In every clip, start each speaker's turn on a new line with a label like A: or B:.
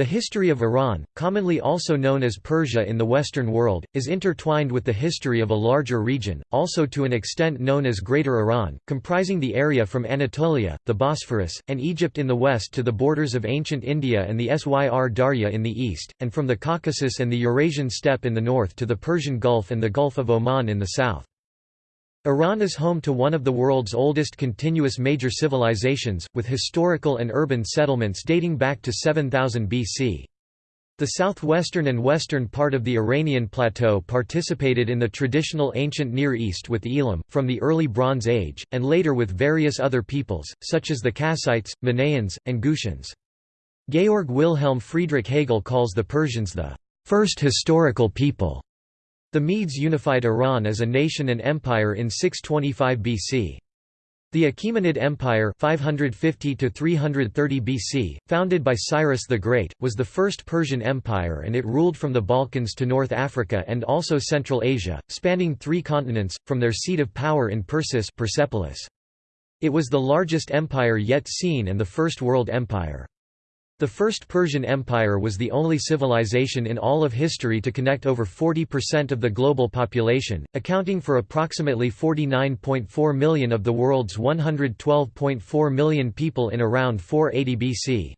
A: The history of Iran, commonly also known as Persia in the Western world, is intertwined with the history of a larger region, also to an extent known as Greater Iran, comprising the area from Anatolia, the Bosphorus, and Egypt in the west to the borders of ancient India and the Syr Darya in the east, and from the Caucasus and the Eurasian steppe in the north to the Persian Gulf and the Gulf of Oman in the south. Iran is home to one of the world's oldest continuous major civilizations, with historical and urban settlements dating back to 7000 BC. The southwestern and western part of the Iranian plateau participated in the traditional ancient Near East with Elam, from the early Bronze Age, and later with various other peoples, such as the Kassites, Mannaeans, and Gutians. Georg Wilhelm Friedrich Hegel calls the Persians the first historical people. The Medes unified Iran as a nation and empire in 625 BC. The Achaemenid Empire 550 BC, founded by Cyrus the Great, was the first Persian empire and it ruled from the Balkans to North Africa and also Central Asia, spanning three continents, from their seat of power in Persis Persepolis. It was the largest empire yet seen and the first world empire. The First Persian Empire was the only civilization in all of history to connect over 40% of the global population, accounting for approximately 49.4 million of the world's 112.4 million people in around 480 BC.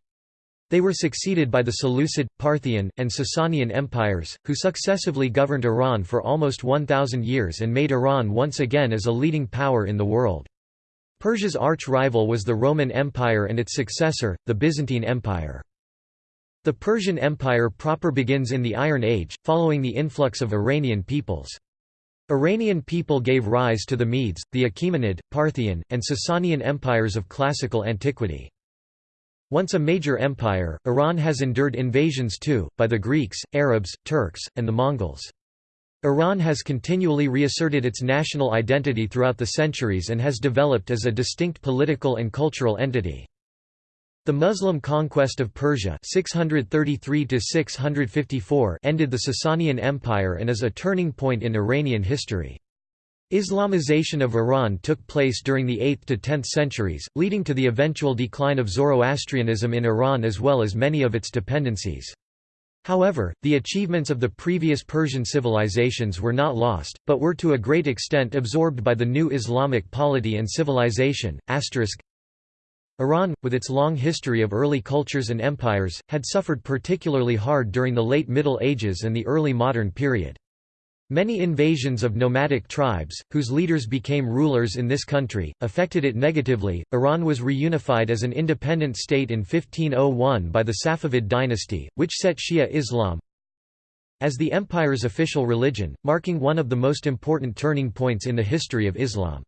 A: They were succeeded by the Seleucid, Parthian, and Sasanian empires, who successively governed Iran for almost 1,000 years and made Iran once again as a leading power in the world. Persia's arch-rival was the Roman Empire and its successor, the Byzantine Empire. The Persian Empire proper begins in the Iron Age, following the influx of Iranian peoples. Iranian people gave rise to the Medes, the Achaemenid, Parthian, and Sasanian empires of classical antiquity. Once a major empire, Iran has endured invasions too, by the Greeks, Arabs, Turks, and the Mongols. Iran has continually reasserted its national identity throughout the centuries and has developed as a distinct political and cultural entity. The Muslim conquest of Persia 633 ended the Sasanian Empire and is a turning point in Iranian history. Islamization of Iran took place during the 8th to 10th centuries, leading to the eventual decline of Zoroastrianism in Iran as well as many of its dependencies. However, the achievements of the previous Persian civilizations were not lost, but were to a great extent absorbed by the new Islamic polity and civilization. Iran, with its long history of early cultures and empires, had suffered particularly hard during the late Middle Ages and the early modern period. Many invasions of nomadic tribes, whose leaders became rulers in this country, affected it negatively. Iran was reunified as an independent state in 1501 by the Safavid dynasty, which set Shia Islam as the empire's official religion, marking one of the most important turning points in the history of Islam.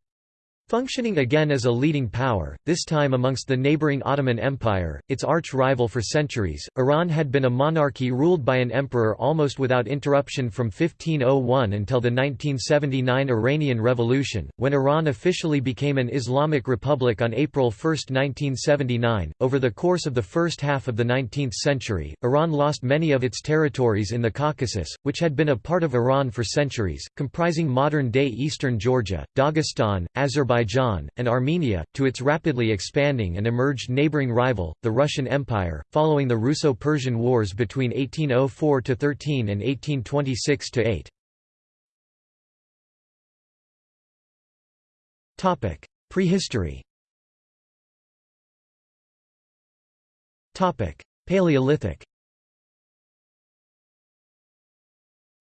A: Functioning again as a leading power, this time amongst the neighboring Ottoman Empire, its arch-rival for centuries, Iran had been a monarchy ruled by an emperor almost without interruption from 1501 until the 1979 Iranian Revolution, when Iran officially became an Islamic republic on April 1, 1979. Over the course of the first half of the 19th century, Iran lost many of its territories in the Caucasus, which had been a part of Iran for centuries, comprising modern-day eastern Georgia, Dagestan, Azerbaijan Azerbaijan, and Armenia, to its rapidly expanding and emerged neighboring rival, the Russian Empire, following the Russo-Persian Wars between 1804–13 and 1826–8. Prehistory Paleolithic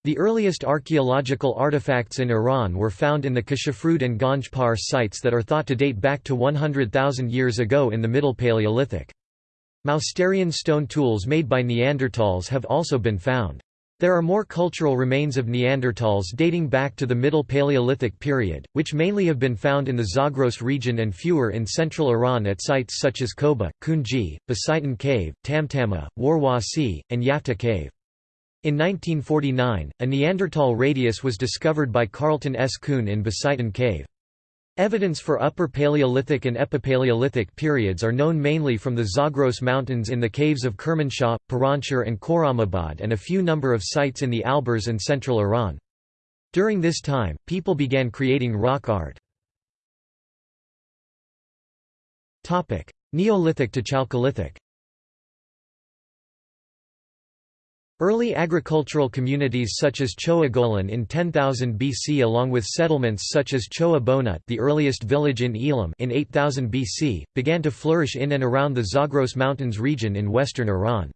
A: The earliest archaeological artifacts in Iran were found in the Kashafrud and Ganj Par sites that are thought to date back to 100,000 years ago in the Middle Paleolithic. Mousterian stone tools made by Neanderthals have also been found. There are more cultural remains of Neanderthals dating back to the Middle Paleolithic period, which mainly have been found in the Zagros region and fewer in central Iran at sites such as Koba, Kunji, Basaitan Cave, Tamtama, Warwasi, and Yafta Cave. In 1949, a Neanderthal radius was discovered by Carleton S. Coon in Basaitan Cave. Evidence for Upper Paleolithic and Epipaleolithic periods are known mainly from the Zagros Mountains in the caves of Kermanshah, Piranshahr and Khorramabad and a few number of sites in the Alborz and central Iran. During this time, people began creating rock art. Neolithic to Chalcolithic Early agricultural communities such as Chogha Golan in 10,000 BC along with settlements such as Choa Bona the earliest village in Elam in 8000 BC, began to flourish in and around the Zagros Mountains region in western Iran.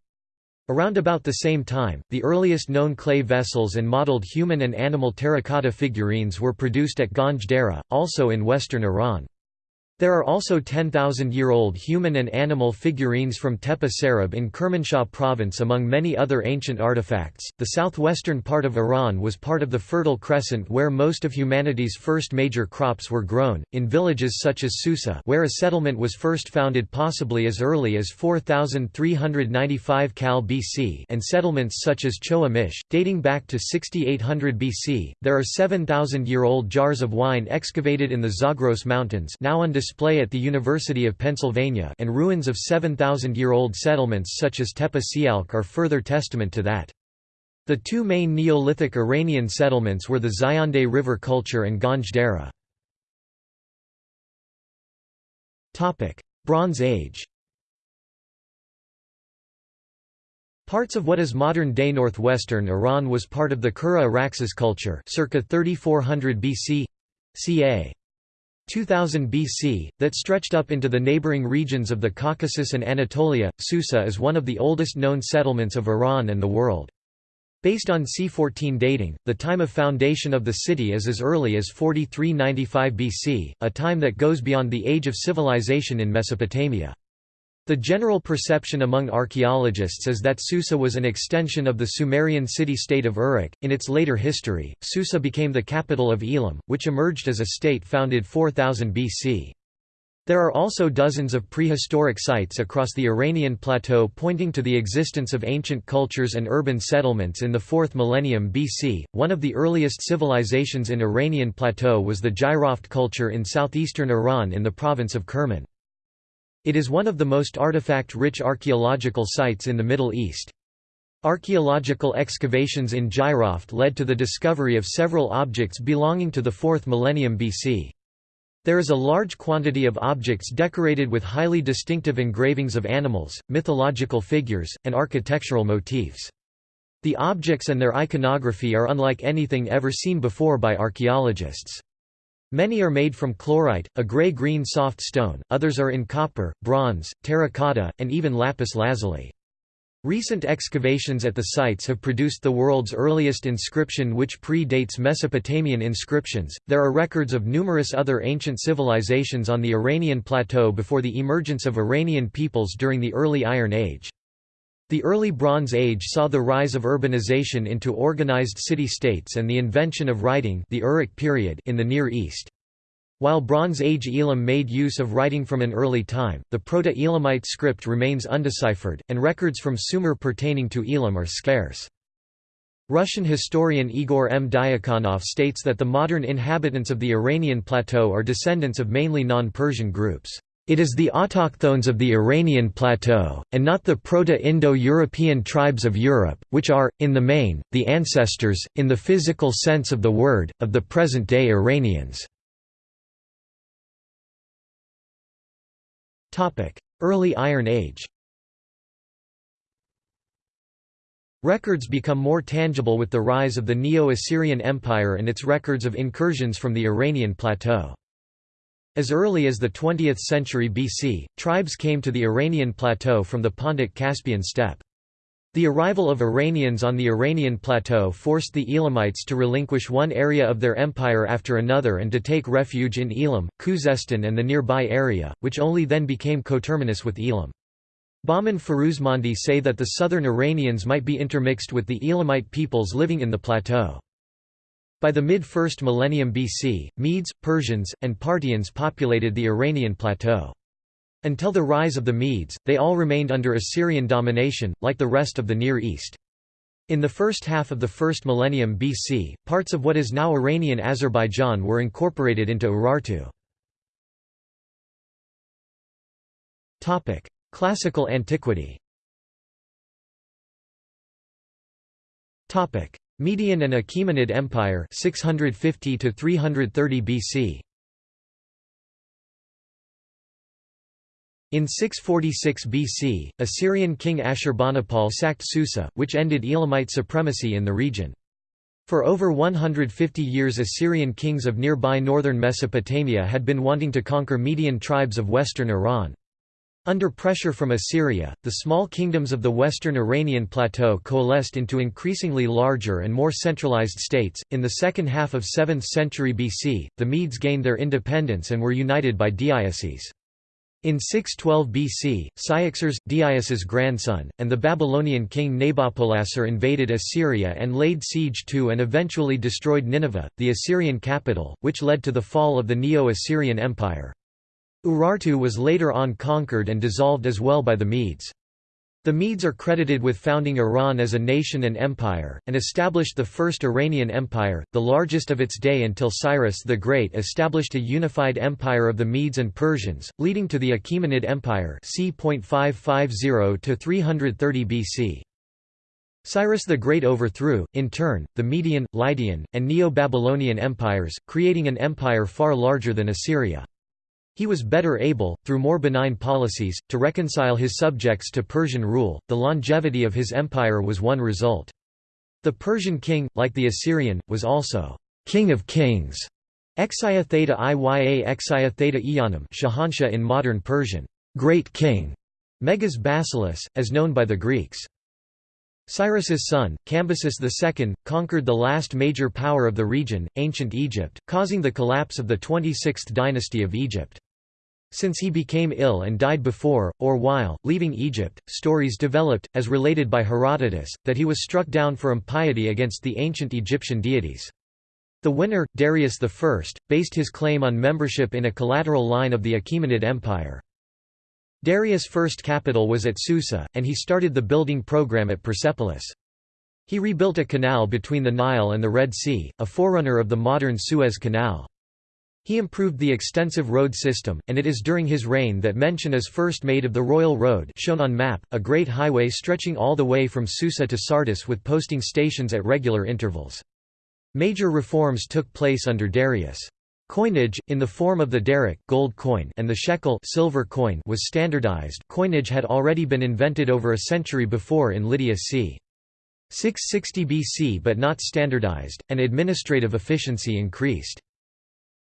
A: Around about the same time, the earliest known clay vessels and modeled human and animal terracotta figurines were produced at Ganj Dareh, also in western Iran. There are also 10,000-year-old human and animal figurines from Tepe Serab in Kermanshah province among many other ancient artifacts. The southwestern part of Iran was part of the Fertile Crescent where most of humanity's first major crops were grown, in villages such as Susa where a settlement was first founded possibly as early as 4395 Cal BC and settlements such as Chogha Mish, dating back to 6800 BC. There are 7,000-year-old jars of wine excavated in the Zagros Mountains now on display at the University of Pennsylvania and ruins of 7,000-year-old settlements such as Tepe Sialk are further testament to that. The two main Neolithic Iranian settlements were the Zayandeh River culture and Ganj Dareh. Bronze Age Parts of what is modern-day northwestern Iran was part of the Kura Araxes culture circa 3400 BC ca. 2000 BC, that stretched up into the neighboring regions of the Caucasus and Anatolia. Susa is one of the oldest known settlements of Iran and the world. Based on C14 dating, the time of foundation of the city is as early as 4395 BC, a time that goes beyond the age of civilization in Mesopotamia. The general perception among archaeologists is that Susa was an extension of the Sumerian city-state of Uruk. In its later history, Susa became the capital of Elam, which emerged as a state founded 4000 BC. There are also dozens of prehistoric sites across the Iranian plateau pointing to the existence of ancient cultures and urban settlements in the 4th millennium BC. One of the earliest civilizations in Iranian plateau was the Jiroft culture in southeastern Iran in the province of Kerman. It is one of the most artifact-rich archaeological sites in the Middle East. Archaeological excavations in Jiroft led to the discovery of several objects belonging to the 4th millennium BC. There is a large quantity of objects decorated with highly distinctive engravings of animals, mythological figures, and architectural motifs. The objects and their iconography are unlike anything ever seen before by archaeologists. Many are made from chlorite, a gray-green soft stone, others are in copper, bronze, terracotta, and even lapis lazuli. Recent excavations at the sites have produced the world's earliest inscription which pre-dates Mesopotamian inscriptions. There are records of numerous other ancient civilizations on the Iranian plateau before the emergence of Iranian peoples during the early Iron Age. The early Bronze Age saw the rise of urbanization into organized city-states and the invention of writing the Uruk period in the Near East. While Bronze Age Elam made use of writing from an early time, the Proto-Elamite script remains undeciphered, and records from Sumer pertaining to Elam are scarce. Russian historian Igor M. Diakonov states that the modern inhabitants of the Iranian plateau are descendants of mainly non-Persian groups. It is the autochthones of the Iranian plateau, and not the Proto-Indo-European tribes of Europe, which are, in the main, the ancestors, in the physical sense of the word, of the present-day Iranians. Early Iron Age Records become more tangible with the rise of the Neo-Assyrian Empire and its records of incursions from the Iranian plateau. As early as the 20th century BC, tribes came to the Iranian plateau from the Pontic-Caspian steppe. The arrival of Iranians on the Iranian plateau forced the Elamites to relinquish one area of their empire after another and to take refuge in Elam, Khuzestan and the nearby area, which only then became coterminous with Elam. Bahman Firuzmandi say that the southern Iranians might be intermixed with the Elamite peoples living in the plateau. By the mid-1st millennium BC, Medes, Persians, and Parthians populated the Iranian plateau. Until the rise of the Medes, they all remained under Assyrian domination, like the rest of the Near East. In the first half of the first millennium BC, parts of what is now Iranian Azerbaijan were incorporated into Urartu. Classical antiquity Median and Achaemenid Empire 650 to 330 BC In 646 BC, Assyrian king Ashurbanipal sacked Susa, which ended Elamite supremacy in the region. For over 150 years Assyrian kings of nearby northern Mesopotamia had been wanting to conquer Median tribes of western Iran. Under pressure from Assyria, the small kingdoms of the western Iranian plateau coalesced into increasingly larger and more centralized states. In the second half of 7th century BC, the Medes gained their independence and were united by Deioces. In 612 BC, Cyaxares, Deioces's grandson, and the Babylonian king Nabopolassar invaded Assyria and laid siege to and eventually destroyed Nineveh, the Assyrian capital, which led to the fall of the Neo-Assyrian Empire. Urartu was later on conquered and dissolved as well by the Medes. The Medes are credited with founding Iran as a nation and empire, and established the First Iranian Empire, the largest of its day until Cyrus the Great established a unified empire of the Medes and Persians, leading to the Achaemenid Empire c. 330 BC. Cyrus the Great overthrew, in turn, the Median, Lydian, and Neo-Babylonian empires, creating an empire far larger than Assyria. He was better able, through more benign policies, to reconcile his subjects to Persian rule. The longevity of his empire was one result. The Persian king, like the Assyrian, was also king of kings. Exia theta iya exia theta iyanam Shahanshah in modern Persian, great king, Megas Basileus, as known by the Greeks. Cyrus's son, Cambyses II, conquered the last major power of the region, ancient Egypt, causing the collapse of the 26th dynasty of Egypt. Since he became ill and died before, or while, leaving Egypt, stories developed, as related by Herodotus, that he was struck down for impiety against the ancient Egyptian deities. The winner, Darius I, based his claim on membership in a collateral line of the Achaemenid Empire. Darius' first capital was at Susa, and he started the building program at Persepolis. He rebuilt a canal between the Nile and the Red Sea, a forerunner of the modern Suez Canal. He improved the extensive road system, and it is during his reign that mention is first made of the Royal Road shown on map, a great highway stretching all the way from Susa to Sardis with posting stations at regular intervals. Major reforms took place under Darius. Coinage, in the form of the daric gold coin and the shekel silver coin was standardized coinage had already been invented over a century before in Lydia c. 660 BC but not standardized, and administrative efficiency increased.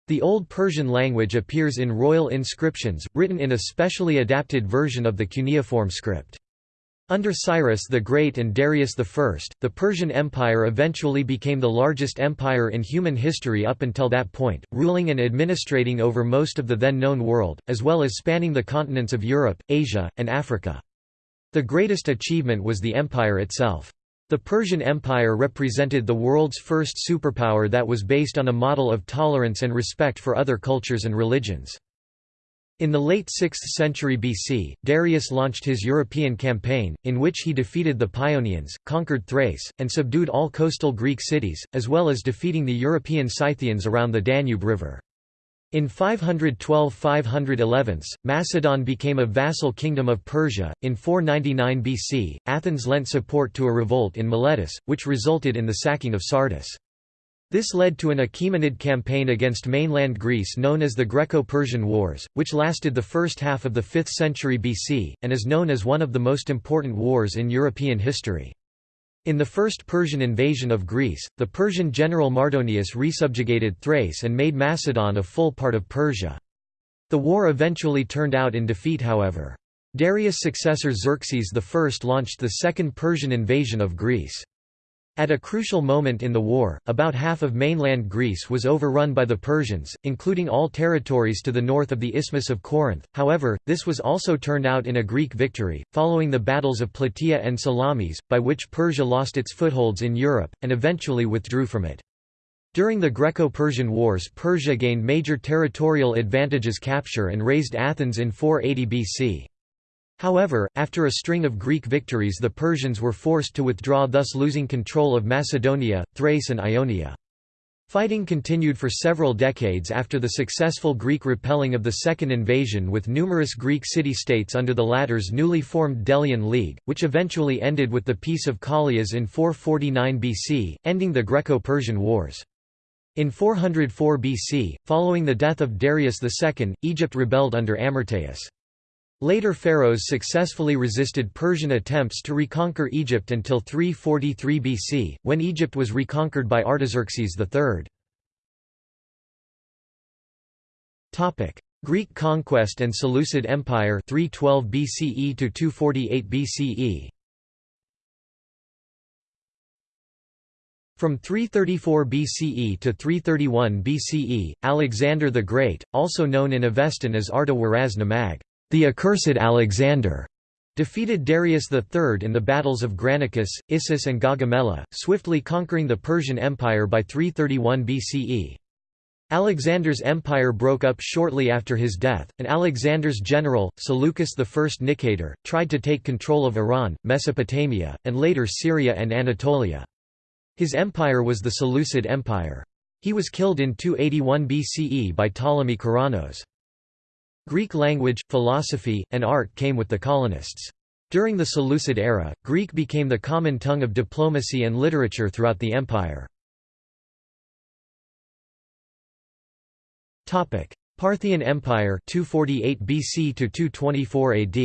A: The Old Persian language appears in royal inscriptions, written in a specially adapted version of the cuneiform script. Under Cyrus the Great and Darius I, the Persian Empire eventually became the largest empire in human history up until that point, ruling and administrating over most of the then known world, as well as spanning the continents of Europe, Asia, and Africa. The greatest achievement was the empire itself. The Persian Empire represented the world's first superpower that was based on a model of tolerance and respect for other cultures and religions. In the late 6th century BC, Darius launched his European campaign, in which he defeated the Paeonians, conquered Thrace, and subdued all coastal Greek cities, as well as defeating the European Scythians around the Danube River. In 512–511, Macedon became a vassal kingdom of Persia. In 499 BC, Athens lent support to a revolt in Miletus, which resulted in the sacking of Sardis. This led to an Achaemenid campaign against mainland Greece known as the Greco-Persian Wars, which lasted the first half of the 5th century BC, and is known as one of the most important wars in European history. In the first Persian invasion of Greece, the Persian general Mardonius resubjugated Thrace and made Macedon a full part of Persia. The war eventually turned out in defeat however. Darius' successor Xerxes I launched the Second Persian invasion of Greece. At a crucial moment in the war, about half of mainland Greece was overrun by the Persians, including all territories to the north of the Isthmus of Corinth. However, this was also turned out in a Greek victory, following the battles of Plataea and Salamis, by which Persia lost its footholds in Europe, and eventually withdrew from it. During the Greco-Persian Wars Persia gained major territorial advantages capture and raised Athens in 480 BC. However, after a string of Greek victories the Persians were forced to withdraw thus losing control of Macedonia, Thrace and Ionia. Fighting continued for several decades after the successful Greek repelling of the second invasion with numerous Greek city-states under the latter's newly formed Delian League, which eventually ended with the Peace of Callias in 449 BC, ending the Greco-Persian Wars. In 404 BC, following the death of Darius II, Egypt rebelled under Amyrtaeus. Later pharaohs successfully resisted Persian attempts to reconquer Egypt until 343 BC, when Egypt was reconquered by Artaxerxes III. Greek conquest and Seleucid Empire 312 BCE to 248 BCE From 334 BCE to 331 BCE, Alexander the Great, also known in Avestan as Arta-Waraz Namag, the accursed Alexander, defeated Darius III in the battles of Granicus, Issus and Gaugamela, swiftly conquering the Persian Empire by 331 BCE. Alexander's empire broke up shortly after his death, and Alexander's general, Seleucus I Nicator, tried to take control of Iran, Mesopotamia, and later Syria and Anatolia. His empire was the Seleucid Empire. He was killed in 281 BCE by Ptolemy Keraunos. Greek language, philosophy, and art came with the colonists. During the Seleucid era, Greek became the common tongue of diplomacy and literature throughout the empire. Parthian Empire 248 BC to 224 AD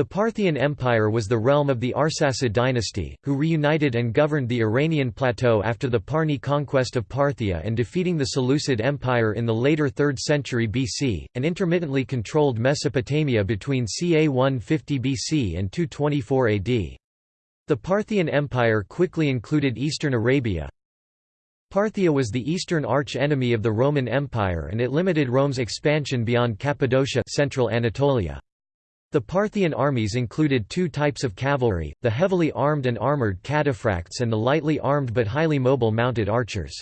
A: The Parthian Empire was the realm of the Arsacid dynasty, who reunited and governed the Iranian plateau after the Parni conquest of Parthia and defeating the Seleucid Empire in the later 3rd century BC, and intermittently controlled Mesopotamia between ca 150 BC and 224 AD. The Parthian Empire quickly included eastern Arabia. Parthia was the eastern arch-enemy of the Roman Empire and it limited Rome's expansion beyond Cappadocia central Anatolia. The Parthian armies included two types of cavalry, the heavily armed and armoured cataphracts and the lightly armed but highly mobile mounted archers.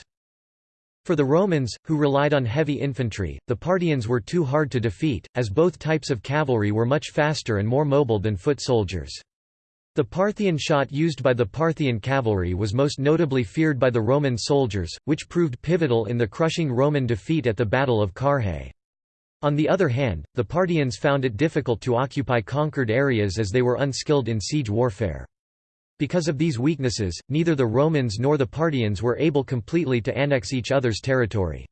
A: For the Romans, who relied on heavy infantry, the Parthians were too hard to defeat, as both types of cavalry were much faster and more mobile than foot soldiers. The Parthian shot used by the Parthian cavalry was most notably feared by the Roman soldiers, which proved pivotal in the crushing Roman defeat at the Battle of Carrhae. On the other hand, the Parthians found it difficult to occupy conquered areas as they were unskilled in siege warfare. Because of these weaknesses, neither the Romans nor the Parthians were able completely to annex each other's territory.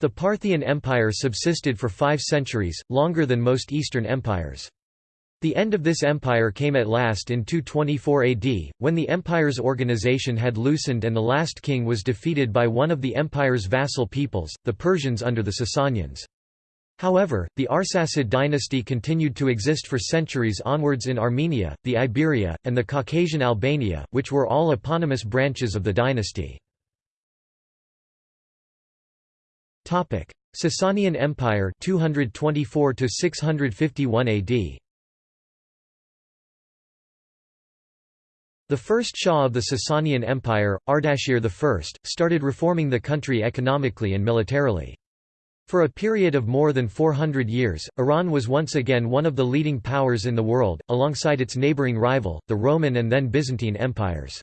A: The Parthian Empire subsisted for five centuries, longer than most Eastern empires. The end of this empire came at last in 224 AD, when the empire's organization had loosened and the last king was defeated by one of the empire's vassal peoples, the Persians under the Sasanians. However, the Arsacid dynasty continued to exist for centuries onwards in Armenia, the Iberia, and the Caucasian Albania, which were all eponymous branches of the dynasty. Sasanian Empire 224 to 651 AD The first Shah of the Sasanian Empire, Ardashir I, started reforming the country economically and militarily. For a period of more than 400 years, Iran was once again one of the leading powers in the world, alongside its neighboring rival, the Roman and then Byzantine empires.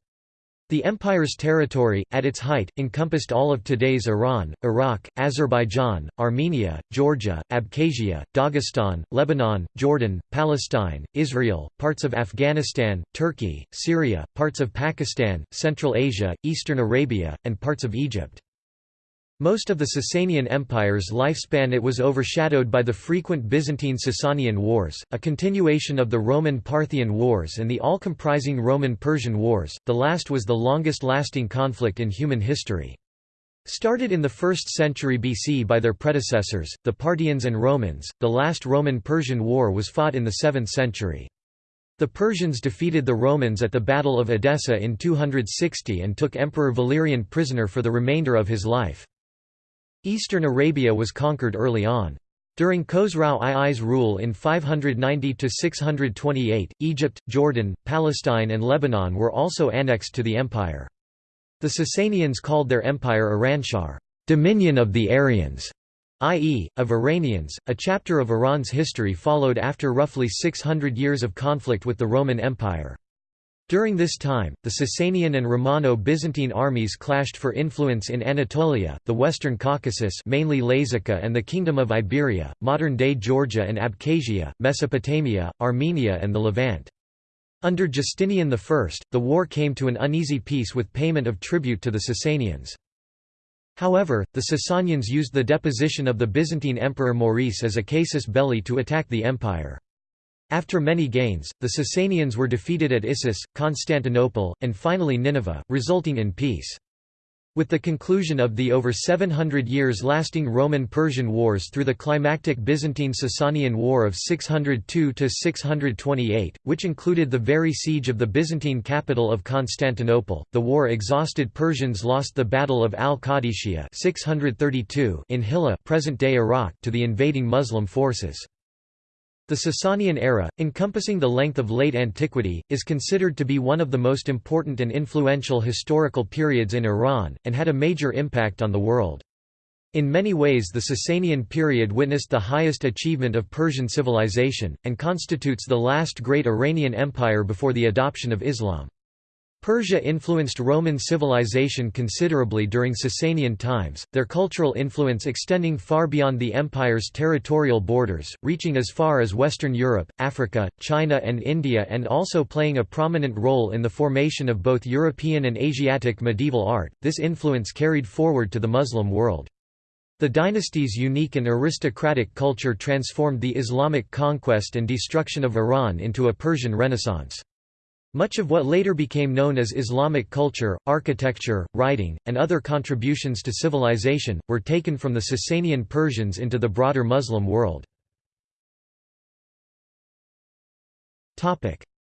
A: The empire's territory, at its height, encompassed all of today's Iran, Iraq, Azerbaijan, Armenia, Georgia, Abkhazia, Dagestan, Lebanon, Jordan, Palestine, Israel, parts of Afghanistan, Turkey, Syria, parts of Pakistan, Central Asia, Eastern Arabia, and parts of Egypt. Most of the Sasanian Empire's lifespan it was overshadowed by the frequent Byzantine-Sasanian wars, a continuation of the Roman-Parthian wars and the all-comprising Roman-Persian wars, the last was the longest-lasting conflict in human history. Started in the 1st century BC by their predecessors, the Parthians and Romans, the last Roman-Persian war was fought in the 7th century. The Persians defeated the Romans at the Battle of Edessa in 260 and took Emperor Valerian prisoner for the remainder of his life. Eastern Arabia was conquered early on. During Khosrau II's rule in 590–628, Egypt, Jordan, Palestine and Lebanon were also annexed to the empire. The Sasanians called their empire Iranshahr dominion of the Aryans", i.e., of Iranians. A chapter of Iran's history followed after roughly 600 years of conflict with the Roman Empire. During this time, the Sasanian and Romano-Byzantine armies clashed for influence in Anatolia, the Western Caucasus mainly Lazica and the Kingdom of Iberia, modern-day Georgia and Abkhazia, Mesopotamia, Armenia and the Levant. Under Justinian I, the war came to an uneasy peace with payment of tribute to the Sasanians. However, the Sasanians used the deposition of the Byzantine Emperor Maurice as a casus belli to attack the empire. After many gains, the Sasanians were defeated at Issus, Constantinople, and finally Nineveh, resulting in peace. With the conclusion of the over 700 years lasting Roman-Persian wars through the climactic Byzantine-Sasanian War of 602–628, which included the very siege of the Byzantine capital of Constantinople, the war exhausted Persians lost the Battle of al-Qadisiyah in Hillah present-day Iraq to the invading Muslim forces. The Sasanian era, encompassing the length of late antiquity, is considered to be one of the most important and influential historical periods in Iran, and had a major impact on the world. In many ways the Sasanian period witnessed the highest achievement of Persian civilization, and constitutes the last great Iranian empire before the adoption of Islam. Persia influenced Roman civilization considerably during Sasanian times, their cultural influence extending far beyond the empire's territorial borders, reaching as far as Western Europe, Africa, China and India and also playing a prominent role in the formation of both European and Asiatic medieval art. This influence carried forward to the Muslim world. The dynasty's unique and aristocratic culture transformed the Islamic conquest and destruction of Iran into a Persian Renaissance. Much of what later became known as Islamic culture, architecture, writing, and other contributions to civilization, were taken from the Sasanian Persians into the broader Muslim world.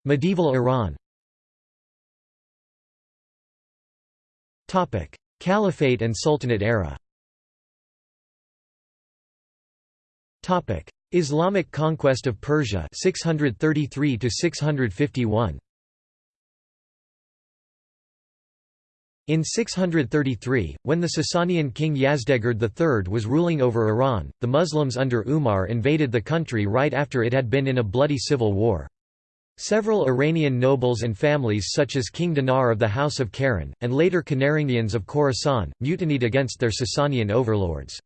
A: Medieval Iran Caliphate and Sultanate era Islamic conquest of Persia 633 to 651 In 633, when the Sasanian king Yazdegerd III was ruling over Iran, the Muslims under Umar invaded the country right after it had been in a bloody civil war. Several Iranian nobles and families such as King Dinar of the House of Karen, and later Kanarangians of Khorasan, mutinied against their Sasanian overlords.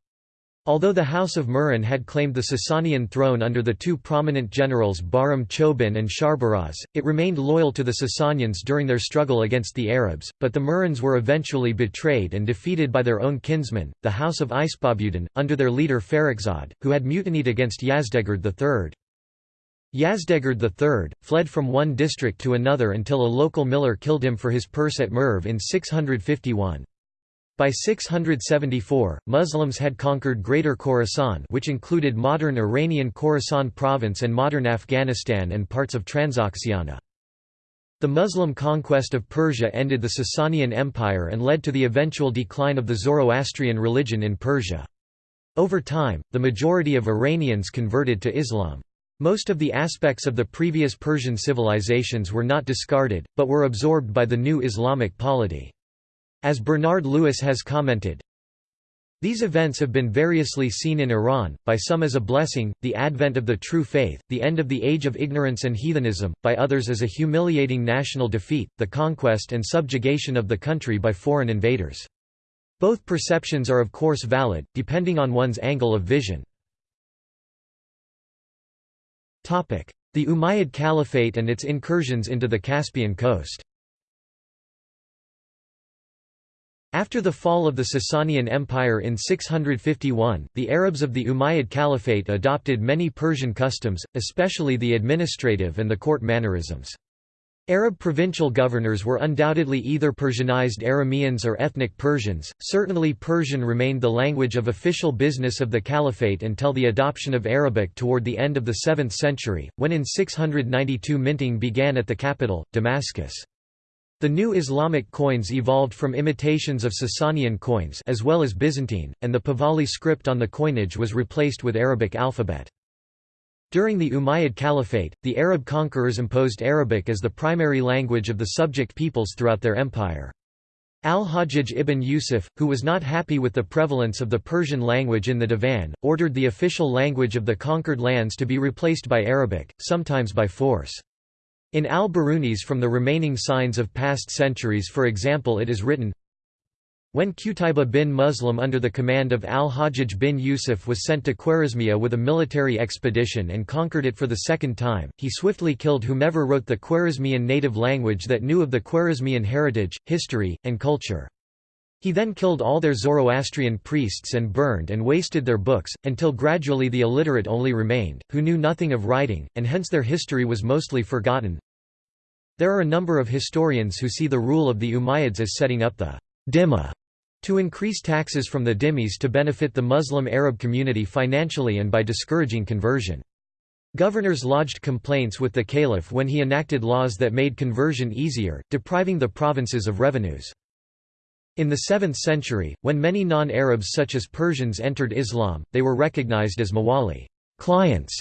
A: Although the House of Murran had claimed the Sasanian throne under the two prominent generals Bahram Chobin and Sharbaraz, it remained loyal to the Sasanians during their struggle against the Arabs, but the Murrans were eventually betrayed and defeated by their own kinsmen, the House of Ispahbudhan, under their leader Farrukhzad, who had mutinied against Yazdegerd III. Yazdegerd III, fled from one district to another until a local miller killed him for his purse at Merv in 651. By 674, Muslims had conquered Greater Khorasan which included modern Iranian Khorasan province and modern Afghanistan and parts of Transoxiana. The Muslim conquest of Persia ended the Sasanian Empire and led to the eventual decline of the Zoroastrian religion in Persia. Over time, the majority of Iranians converted to Islam. Most of the aspects of the previous Persian civilizations were not discarded, but were absorbed by the new Islamic polity. As Bernard Lewis has commented, these events have been variously seen in Iran, by some as a blessing, the advent of the true faith, the end of the age of ignorance and heathenism, by others as a humiliating national defeat, the conquest and subjugation of the country by foreign invaders. Both perceptions are of course valid, depending on one's angle of vision. The Umayyad Caliphate and its incursions into the Caspian coast After the fall of the Sasanian Empire in 651, the Arabs of the Umayyad Caliphate adopted many Persian customs, especially the administrative and the court mannerisms. Arab provincial governors were undoubtedly either Persianized Arameans or ethnic Persians. Certainly, Persian remained the language of official business of the Caliphate until the adoption of Arabic toward the end of the 7th century, when in 692 minting began at the capital, Damascus. The new Islamic coins evolved from imitations of Sasanian coins as well as Byzantine, and the Pahlavi script on the coinage was replaced with Arabic alphabet. During the Umayyad Caliphate, the Arab conquerors imposed Arabic as the primary language of the subject peoples throughout their empire. Al-Hajjaj ibn Yusuf, who was not happy with the prevalence of the Persian language in the Divan, ordered the official language of the conquered lands to be replaced by Arabic, sometimes by force. In al-Birunis from the remaining signs of past centuries for example it is written, when Qutayba bin Muslim under the command of al-Hajjaj bin Yusuf was sent to Khwarezmia with a military expedition and conquered it for the second time, he swiftly killed whomever wrote the Khwarezmian native language that knew of the Khwarezmian heritage, history, and culture. He then killed all their Zoroastrian priests and burned and wasted their books, until gradually the illiterate only remained, who knew nothing of writing, and hence their history was mostly forgotten. There are a number of historians who see the rule of the Umayyads as setting up the dhimma to increase taxes from the dhimmis to benefit the Muslim Arab community financially and by discouraging conversion. Governors lodged complaints with the caliph when he enacted laws that made conversion easier, depriving the provinces of revenues. In the 7th century, when many non-Arabs such as Persians entered Islam, they were recognized as mawali clients",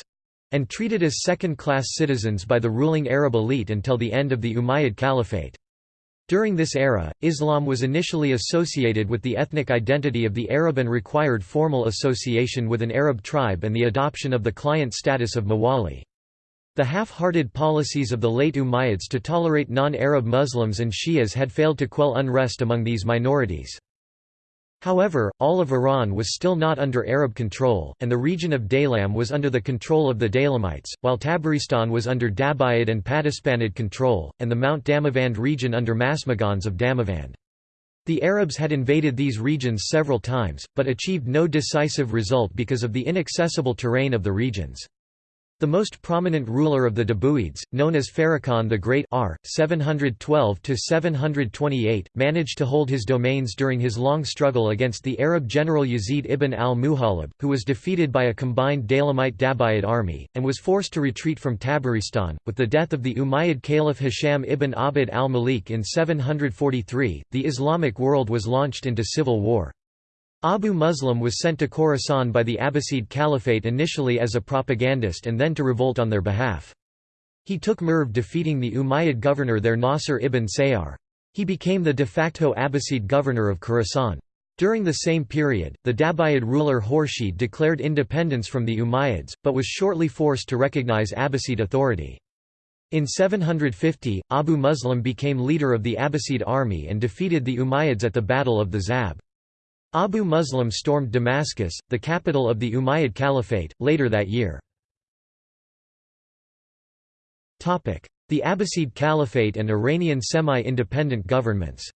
A: and treated as second-class citizens by the ruling Arab elite until the end of the Umayyad Caliphate. During this era, Islam was initially associated with the ethnic identity of the Arab and required formal association with an Arab tribe and the adoption of the client status of mawali. The half-hearted policies of the late Umayyads to tolerate non-Arab Muslims and Shias had failed to quell unrest among these minorities. However, all of Iran was still not under Arab control, and the region of Daylam was under the control of the Daylamites, while Tabaristan was under Dabuyid and Paduspanid control, and the Mount Damavand region under Masmughans of Damavand. The Arabs had invaded these regions several times, but achieved no decisive result because of the inaccessible terrain of the regions. The most prominent ruler of the Dabuyids, known as Farrukhan the Great R. 712–728, managed to hold his domains during his long struggle against the Arab general Yazid ibn al-Muhallab, who was defeated by a combined Daylamite-Dabuyid army, and was forced to retreat from Tabaristan. With the death of the Umayyad Caliph Hisham ibn Abd al-Malik in 743, the Islamic world was launched into civil war. Abu Muslim was sent to Khorasan by the Abbasid Caliphate initially as a propagandist and then to revolt on their behalf. He took Merv defeating the Umayyad governor there Nasr ibn Sayyar. He became the de facto Abbasid governor of Khorasan. During the same period, the Dabuyid ruler Khurshid declared independence from the Umayyads, but was shortly forced to recognize Abbasid authority. In 750, Abu Muslim became leader of the Abbasid army and defeated the Umayyads at the Battle of the Zab. Abu Muslim stormed Damascus, the capital of the Umayyad Caliphate, later that year. The Abbasid Caliphate and Iranian semi-independent governments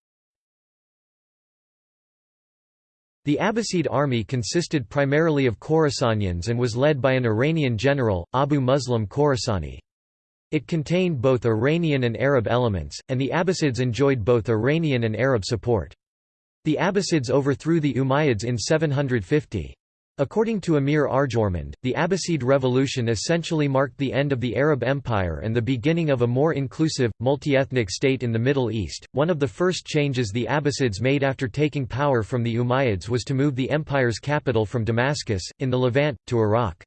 A: The Abbasid army consisted primarily of Khorasanians and was led by an Iranian general, Abu Muslim Khorasani. It contained both Iranian and Arab elements, and the Abbasids enjoyed both Iranian and Arab support. The Abbasids overthrew the Umayyads in 750. According to Amir Arjomand, the Abbasid revolution essentially marked the end of the Arab Empire and the beginning of a more inclusive, multi-ethnic state in the Middle East. One of the first changes the Abbasids made after taking power from the Umayyads was to move the empire's capital from Damascus, in the Levant, to Iraq.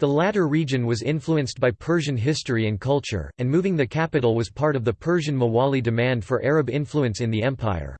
A: The latter region was influenced by Persian history and culture, and moving the capital was part of the Persian Mawali demand for Arab influence in the empire.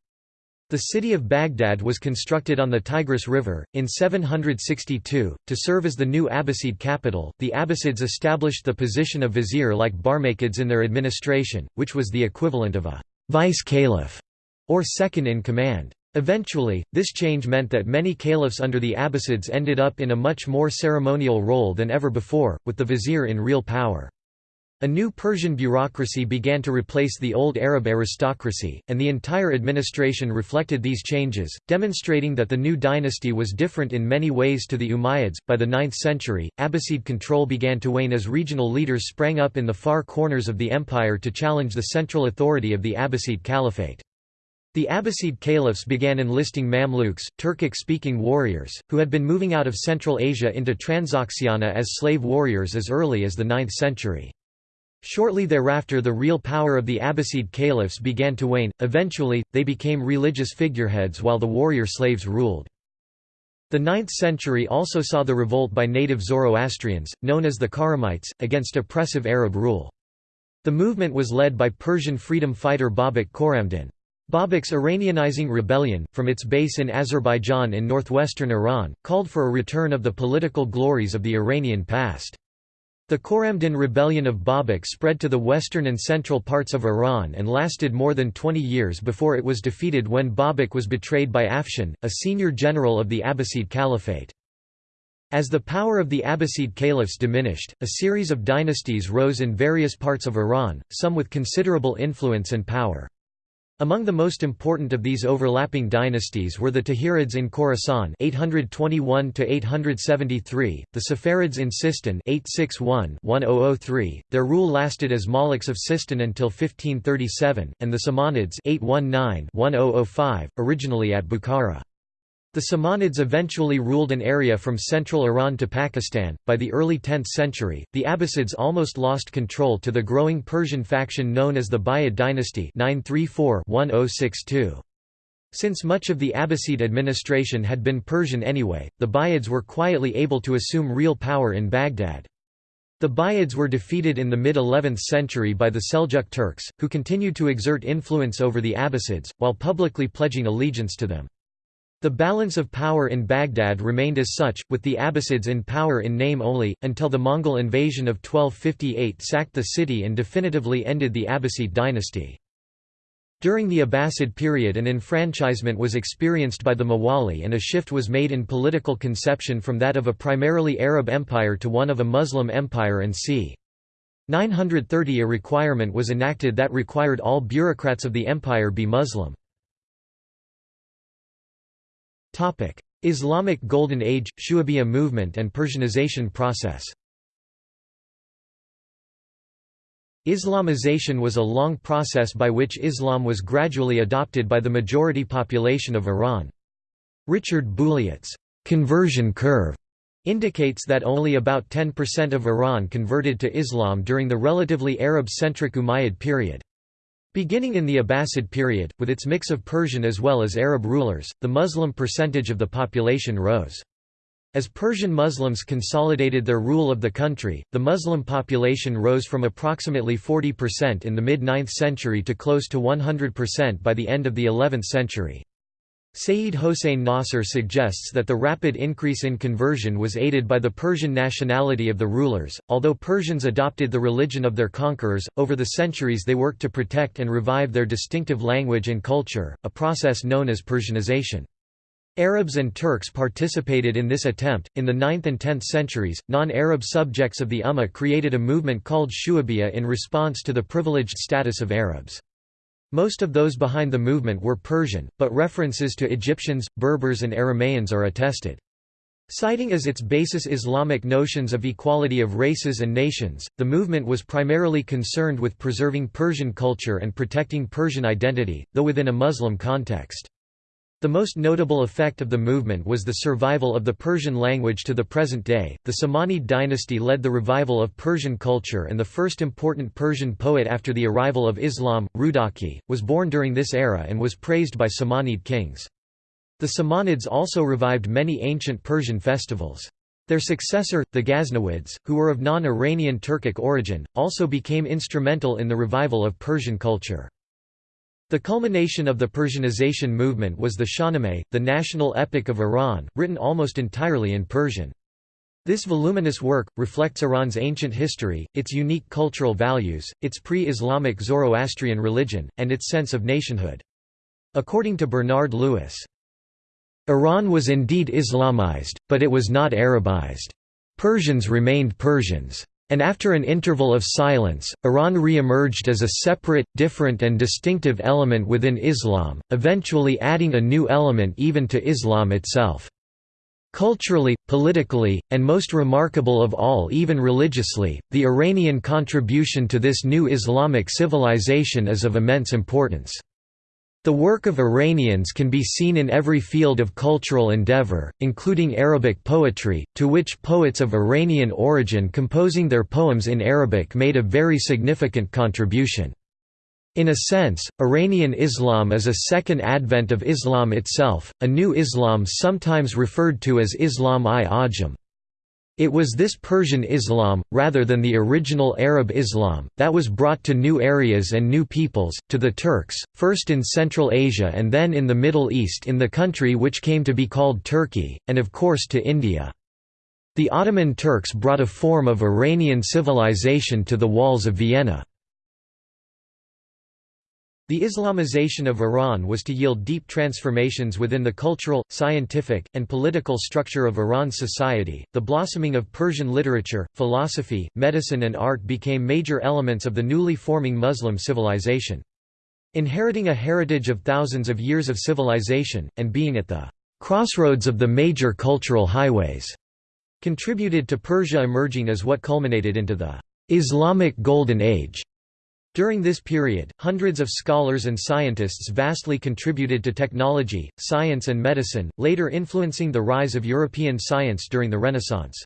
A: The city of Baghdad was constructed on the Tigris River, in 762, to serve as the new Abbasid capital. The Abbasids established the position of vizier like Barmakids in their administration, which was the equivalent of a vice caliph or second in command. Eventually, this change meant that many caliphs under the Abbasids ended up in a much more ceremonial role than ever before, with the vizier in real power. A new Persian bureaucracy began to replace the old Arab aristocracy, and the entire administration reflected these changes, demonstrating that the new dynasty was different in many ways to the Umayyads. By the 9th century, Abbasid control began to wane as regional leaders sprang up in the far corners of the empire to challenge the central authority of the Abbasid Caliphate. The Abbasid caliphs began enlisting Mamluks, Turkic-speaking warriors, who had been moving out of Central Asia into Transoxiana as slave warriors as early as the 9th century. Shortly thereafter the real power of the Abbasid caliphs began to wane, eventually, they became religious figureheads while the warrior slaves ruled. The 9th century also saw the revolt by native Zoroastrians, known as the Khurramites, against oppressive Arab rule. The movement was led by Persian freedom fighter Babak Khorramdin. Babak's Iranianizing rebellion, from its base in Azerbaijan in northwestern Iran, called for a return of the political glories of the Iranian past. The Khorramdin rebellion of Babak spread to the western and central parts of Iran and lasted more than 20 years before it was defeated when Babak was betrayed by Afshin, a senior general of the Abbasid Caliphate. As the power of the Abbasid caliphs diminished, a series of dynasties rose in various parts of Iran, some with considerable influence and power. Among the most important of these overlapping dynasties were the Tahirids in Khorasan 821 873, the Saffarids in Sistan 861-1003. Their rule lasted as Maliks of Sistan until 1537, and the Samanids 819-1005, originally at Bukhara. The Samanids eventually ruled an area from central Iran to Pakistan. By the early 10th century, the Abbasids almost lost control to the growing Persian faction known as the Buyid dynasty 934-1062. Since much of the Abbasid administration had been Persian anyway, the Buyids were quietly able to assume real power in Baghdad. The Buyids were defeated in the mid-11th century by the Seljuk Turks, who continued to exert influence over the Abbasids, while publicly pledging allegiance to them. The balance of power in Baghdad remained as such, with the Abbasids in power in name only, until the Mongol invasion of 1258 sacked the city and definitively ended the Abbasid dynasty. During the Abbasid period an enfranchisement was experienced by the Mawali and a shift was made in political conception from that of a primarily Arab empire to one of a Muslim empire and c. 930 a requirement was enacted that required all bureaucrats of the empire be Muslim. Islamic Golden Age, Shu'abiyya movement and Persianization process Islamization was a long process by which Islam was gradually adopted by the majority population of Iran. Richard Bulliet's conversion curve indicates that only about 10% of Iran converted to Islam during the relatively Arab-centric Umayyad period. Beginning in the Abbasid period, with its mix of Persian as well as Arab rulers, the Muslim percentage of the population rose. As Persian Muslims consolidated their rule of the country, the Muslim population rose from approximately 40% in the mid-9th century to close to 100% by the end of the 11th century. Sayyid Hossein Nasr suggests that the rapid increase in conversion was aided by the Persian nationality of the rulers. Although Persians adopted the religion of their conquerors, over the centuries they worked to protect and revive their distinctive language and culture, a process known as Persianization. Arabs and Turks participated in this attempt. In the 9th and 10th centuries, non Arab subjects of the Ummah created a movement called Shu'abiyya in response to the privileged status of Arabs. Most of those behind the movement were Persian, but references to Egyptians, Berbers and Aramaeans are attested. Citing as its basis Islamic notions of equality of races and nations, the movement was primarily concerned with preserving Persian culture and protecting Persian identity, though within a Muslim context. The most notable effect of the movement was the survival of the Persian language to the present day. The Samanid dynasty led the revival of Persian culture, and the first important Persian poet after the arrival of Islam, Rudaki, was born during this era and was praised by Samanid kings. The Samanids also revived many ancient Persian festivals. Their successor, the Ghaznavids, who were of non-Iranian Turkic origin, also became instrumental in the revival of Persian culture. The culmination of the Persianization movement was the Shahnameh, the national epic of Iran, written almost entirely in Persian. This voluminous work, reflects Iran's ancient history, its unique cultural values, its pre-Islamic Zoroastrian religion, and its sense of nationhood. According to Bernard Lewis, Iran was indeed Islamized, but it was not Arabized. Persians remained Persians. And after an interval of silence, Iran re-emerged as a separate, different and distinctive element within Islam, eventually adding a new element even to Islam itself. Culturally, politically, and most remarkable of all even religiously, the Iranian contribution to this new Islamic civilization is of immense importance. The work of Iranians can be seen in every field of cultural endeavor, including Arabic poetry, to which poets of Iranian origin composing their poems in Arabic made a very significant contribution. In a sense, Iranian Islam is a second advent of Islam itself, a new Islam sometimes referred to as Islam-i-Ajam. It was this Persian Islam, rather than the original Arab Islam, that was brought to new areas and new peoples, to the Turks, first in Central Asia and then in the Middle East in the country which came to be called Turkey, and of course to India. The Ottoman Turks brought a form of Iranian civilization to the walls of Vienna. The Islamization of Iran was to yield deep transformations within the cultural, scientific, and political structure of Iran's society. The blossoming of Persian literature, philosophy, medicine, and art became major elements of the newly forming Muslim civilization. Inheriting a heritage of thousands of years of civilization, and being at the crossroads of the major cultural highways, contributed to Persia emerging as what culminated into the Islamic Golden Age. During this period, hundreds of scholars and scientists vastly contributed to technology, science and medicine, later influencing the rise of European science during the Renaissance.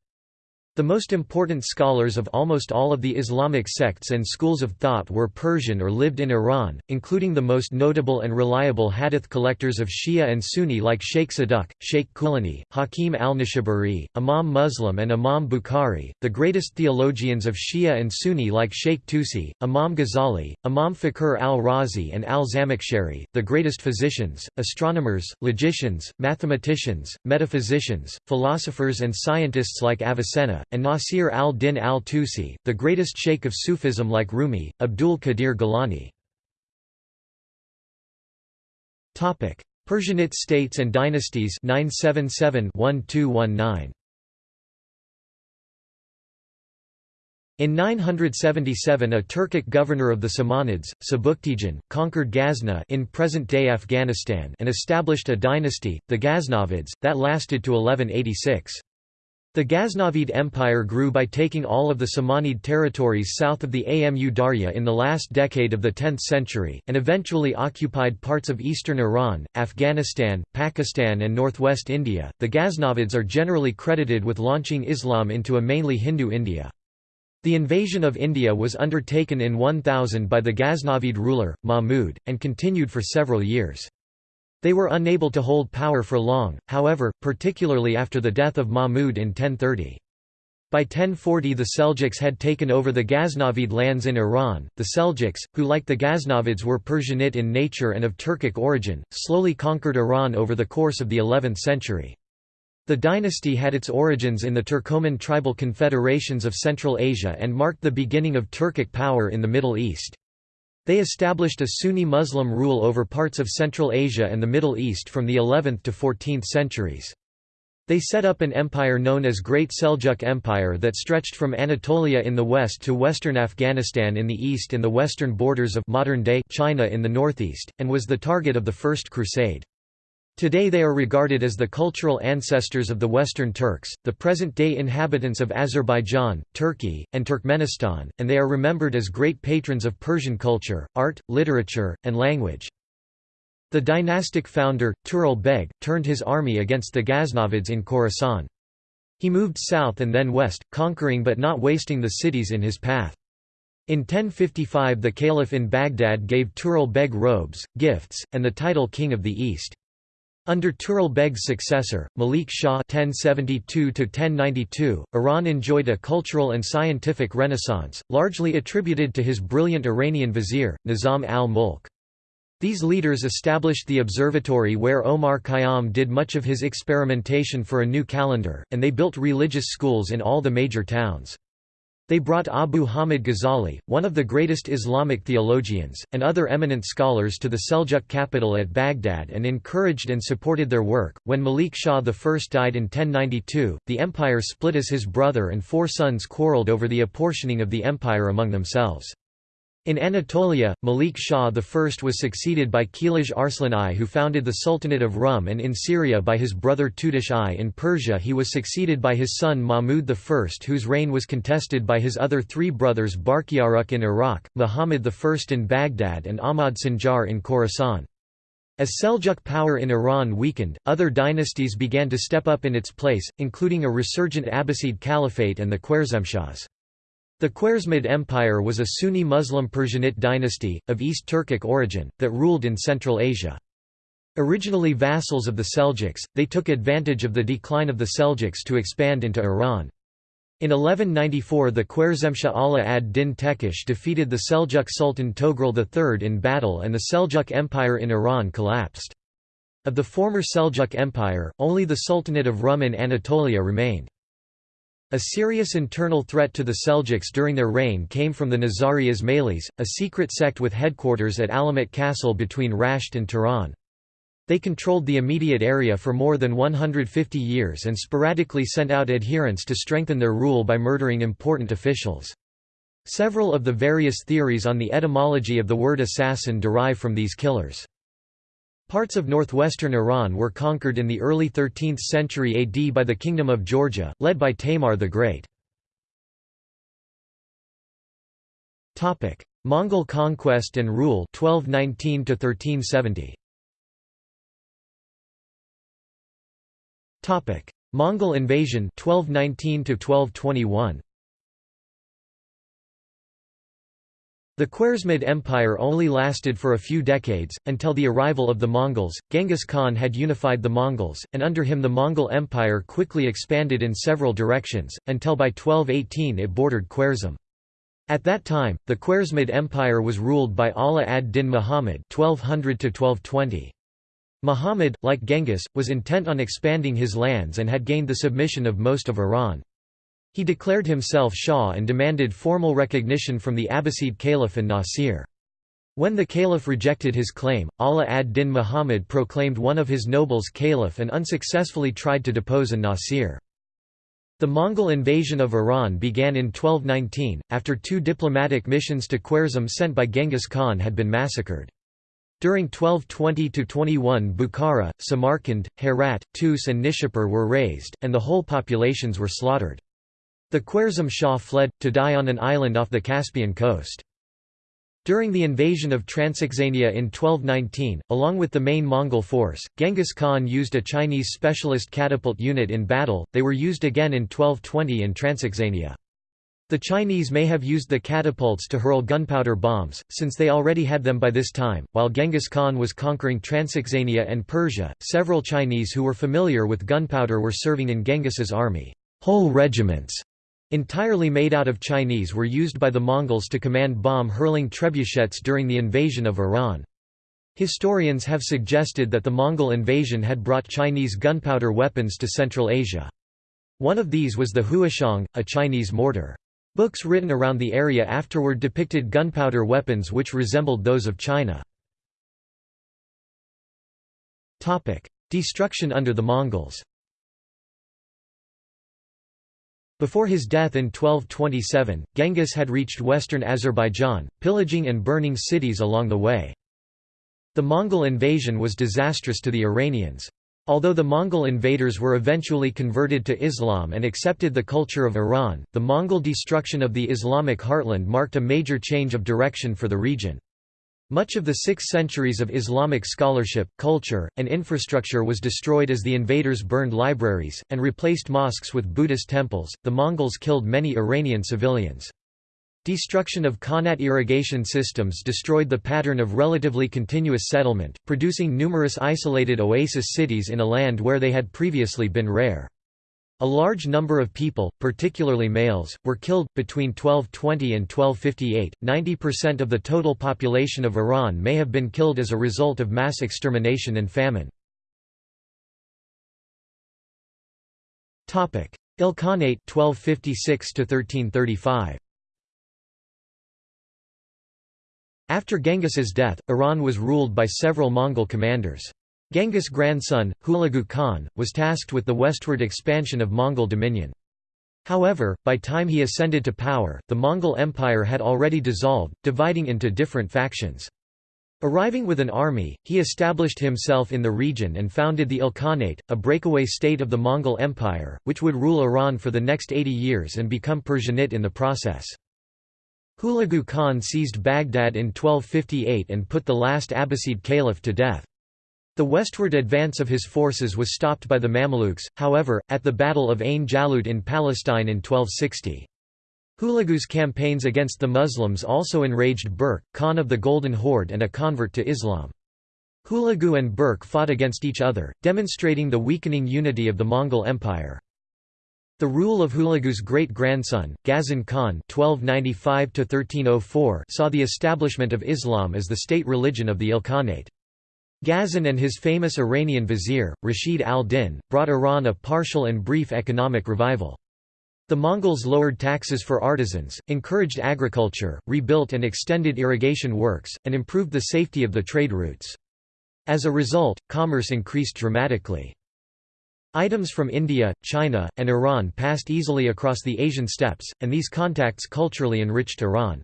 A: The most important scholars of almost all of the Islamic sects and schools of thought were Persian or lived in Iran, including the most notable and reliable hadith collectors of Shia and Sunni like Sheikh Saduq, Sheikh Kulani, Hakim al-Nishaburi, Imam Muslim and Imam Bukhari, the greatest theologians of Shia and Sunni like Sheikh Tusi, Imam Ghazali, Imam Fakhr al-Razi and al-Zamakhshari, the greatest physicians, astronomers, logicians, mathematicians, metaphysicians, philosophers and scientists like Avicenna, and Nasir al-Din al-Tusi, the greatest sheikh of Sufism like Rumi, Abdul Qadir Gilani. Persianate states and dynasties 977 1219 In 977 a Turkic governor of the Samanids, Sebuktigin, conquered Ghazna in present-day Afghanistan and established a dynasty, the Ghaznavids, that lasted to 1186. The Ghaznavid Empire grew by taking all of the Samanid territories south of the Amu Darya in the last decade of the 10th century, and eventually occupied parts of eastern Iran, Afghanistan, Pakistan, and northwest India. The Ghaznavids are generally credited with launching Islam into a mainly Hindu India. The invasion of India was undertaken in 1000 by the Ghaznavid ruler, Mahmud, and continued for several years. They were unable to hold power for long, however, particularly after the death of Mahmud in 1030. By 1040 the Seljuks had taken over the Ghaznavid lands in Iran. The Seljuks, who like the Ghaznavids were Persianate in nature and of Turkic origin, slowly conquered Iran over the course of the 11th century. The dynasty had its origins in the Turkoman tribal confederations of Central Asia and marked the beginning of Turkic power in the Middle East. They established a Sunni Muslim rule over parts of Central Asia and the Middle East from the 11th to 14th centuries. They set up an empire known as Great Seljuk Empire that stretched from Anatolia in the west to western Afghanistan in the east and the western borders of modern-day China in the northeast, and was the target of the First Crusade. Today they are regarded as the cultural ancestors of the Western Turks, the present-day inhabitants of Azerbaijan, Turkey, and Turkmenistan, and they are remembered as great patrons of Persian culture, art, literature, and language. The dynastic founder, Tughril Beg, turned his army against the Ghaznavids in Khorasan. He moved south and then west, conquering but not wasting the cities in his path. In 1055 the caliph in Baghdad gave Tughril Beg robes, gifts, and the title King of the East. Under Tughril Beg's successor, Malik Shah (1072–1092), Iran enjoyed a cultural and scientific renaissance, largely attributed to his brilliant Iranian vizier, Nizam al-Mulk. These leaders established the observatory where Omar Khayyam did much of his experimentation for a new calendar, and they built religious schools in all the major towns. They brought Abu Hamid Ghazali, one of the greatest Islamic theologians, and other eminent scholars to the Seljuk capital at Baghdad and encouraged and supported their work. When Malik Shah I died in 1092, the empire split as his brother and four sons quarreled over the apportioning of the empire among themselves. In Anatolia, Malik Shah I was succeeded by Kilij Arslan I who founded the Sultanate of Rum and in Syria by his brother Tutush I. In Persia he was succeeded by his son Mahmud I whose reign was contested by his other three brothers Barkiyaruq in Iraq, Muhammad I in Baghdad and Ahmad Sanjar in Khorasan. As Seljuk power in Iran weakened, other dynasties began to step up in its place, including a resurgent Abbasid Caliphate and the Khwarezmshahs. The Khwarezmid Empire was a Sunni Muslim Persianate dynasty, of East Turkic origin, that ruled in Central Asia. Originally vassals of the Seljuks, they took advantage of the decline of the Seljuks to expand into Iran. In 1194 the Khwarezmshah Ala ad-Din Tekish defeated the Seljuk Sultan Togrul III in battle and the Seljuk Empire in Iran collapsed. Of the former Seljuk Empire, only the Sultanate of Rum in Anatolia remained. A serious internal threat to the Seljuks during their reign came from the Nizari Ismailis, a secret sect with headquarters at Alamut Castle between Rasht and Tehran. They controlled the immediate area for more than 150 years and sporadically sent out adherents to strengthen their rule by murdering important officials. Several of the various theories on the etymology of the word assassin derive from these killers. Parts of northwestern Iran were conquered in the early 13th century AD by the Kingdom of Georgia, led by Tamar the Great. Mongol conquest and rule 1219 1370. Mongol invasion 1219 1221. The Khwarezmid Empire only lasted for a few decades, until the arrival of the Mongols. Genghis Khan had unified the Mongols, and under him the Mongol Empire quickly expanded in several directions, until by 1218 it bordered Khwarezm. At that time, the Khwarezmid Empire was ruled by Ala ad-Din Muhammad 1200 Muhammad, like Genghis, was intent on expanding his lands and had gained the submission of most of Iran. He declared himself Shah and demanded formal recognition from the Abbasid Caliph an-Nasir. When the caliph rejected his claim, Ala ad-Din Muhammad proclaimed one of his nobles caliph and unsuccessfully tried to depose an Nasir. The Mongol invasion of Iran began in 1219, after two diplomatic missions to Khwarezm sent by Genghis Khan had been massacred. During 1220–21 Bukhara, Samarkand, Herat, Tus and Nishapur were razed, and the whole populations were slaughtered. The Khwarezm Shah fled, to die on an island off the Caspian coast. During the invasion of Transoxania in 1219, along with the main Mongol force, Genghis Khan used a Chinese specialist catapult unit in battle, they were used again in 1220 in Transoxania. The Chinese may have used the catapults to hurl gunpowder bombs, since they already had them by this time. While Genghis Khan was conquering Transoxania and Persia, several Chinese who were familiar with gunpowder were serving in Genghis's army. Whole regiments entirely made out of Chinese were used by the Mongols to command bomb-hurling trebuchets during the invasion of Iran. Historians have suggested that the Mongol invasion had brought Chinese gunpowder weapons to Central Asia. One of these was the Huochong, a Chinese mortar. Books written around the area afterward depicted gunpowder weapons which resembled those of China. Destruction under the Mongols Before his death in 1227, Genghis had reached western Azerbaijan, pillaging and burning cities along the way. The Mongol invasion was disastrous to the Iranians. Although the Mongol invaders were eventually converted to Islam and accepted the culture of Iran, the Mongol destruction of the Islamic heartland marked a major change of direction for the region. Much of the six centuries of Islamic scholarship, culture, and infrastructure was destroyed as the invaders burned libraries, and replaced mosques with Buddhist temples. The Mongols killed many Iranian civilians. Destruction of Qanat irrigation systems destroyed the pattern of relatively continuous settlement, producing numerous isolated oasis cities in a land where they had previously been rare. A large number of people, particularly males, were killed. Between 1220 and 1258, 90% of the total population of Iran may have been killed as a result of mass extermination and famine. Ilkhanate 1256 1335. After Genghis's death, Iran was ruled by several Mongol commanders. Genghis' grandson, Hulagu Khan, was tasked with the westward expansion of Mongol dominion. However, by time he ascended to power, the Mongol Empire had already dissolved, dividing into different factions. Arriving with an army, he established himself in the region and founded the Ilkhanate, a breakaway state of the Mongol Empire, which would rule Iran for the next 80 years and become Persianate in the process. Hulagu Khan seized Baghdad in 1258 and put the last Abbasid caliph to death. The westward advance of his forces was stopped by the Mamluks, however, at the Battle of Ain Jalut in Palestine in 1260. Hulagu's campaigns against the Muslims also enraged Berke, Khan of the Golden Horde and a convert to Islam. Hulagu and Berke fought against each other, demonstrating the weakening unity of the Mongol Empire. The rule of Hulagu's great-grandson, Ghazan Khan (1295–1304) saw the establishment of Islam as the state religion of the Ilkhanate. Ghazan and his famous Iranian vizier, Rashid al-Din, brought Iran a partial and brief economic revival. The Mongols lowered taxes for artisans, encouraged agriculture, rebuilt and extended irrigation works, and improved the safety of the trade routes. As a result, commerce increased dramatically. Items from India, China, and Iran passed easily across the Asian steppes, and these contacts culturally enriched Iran.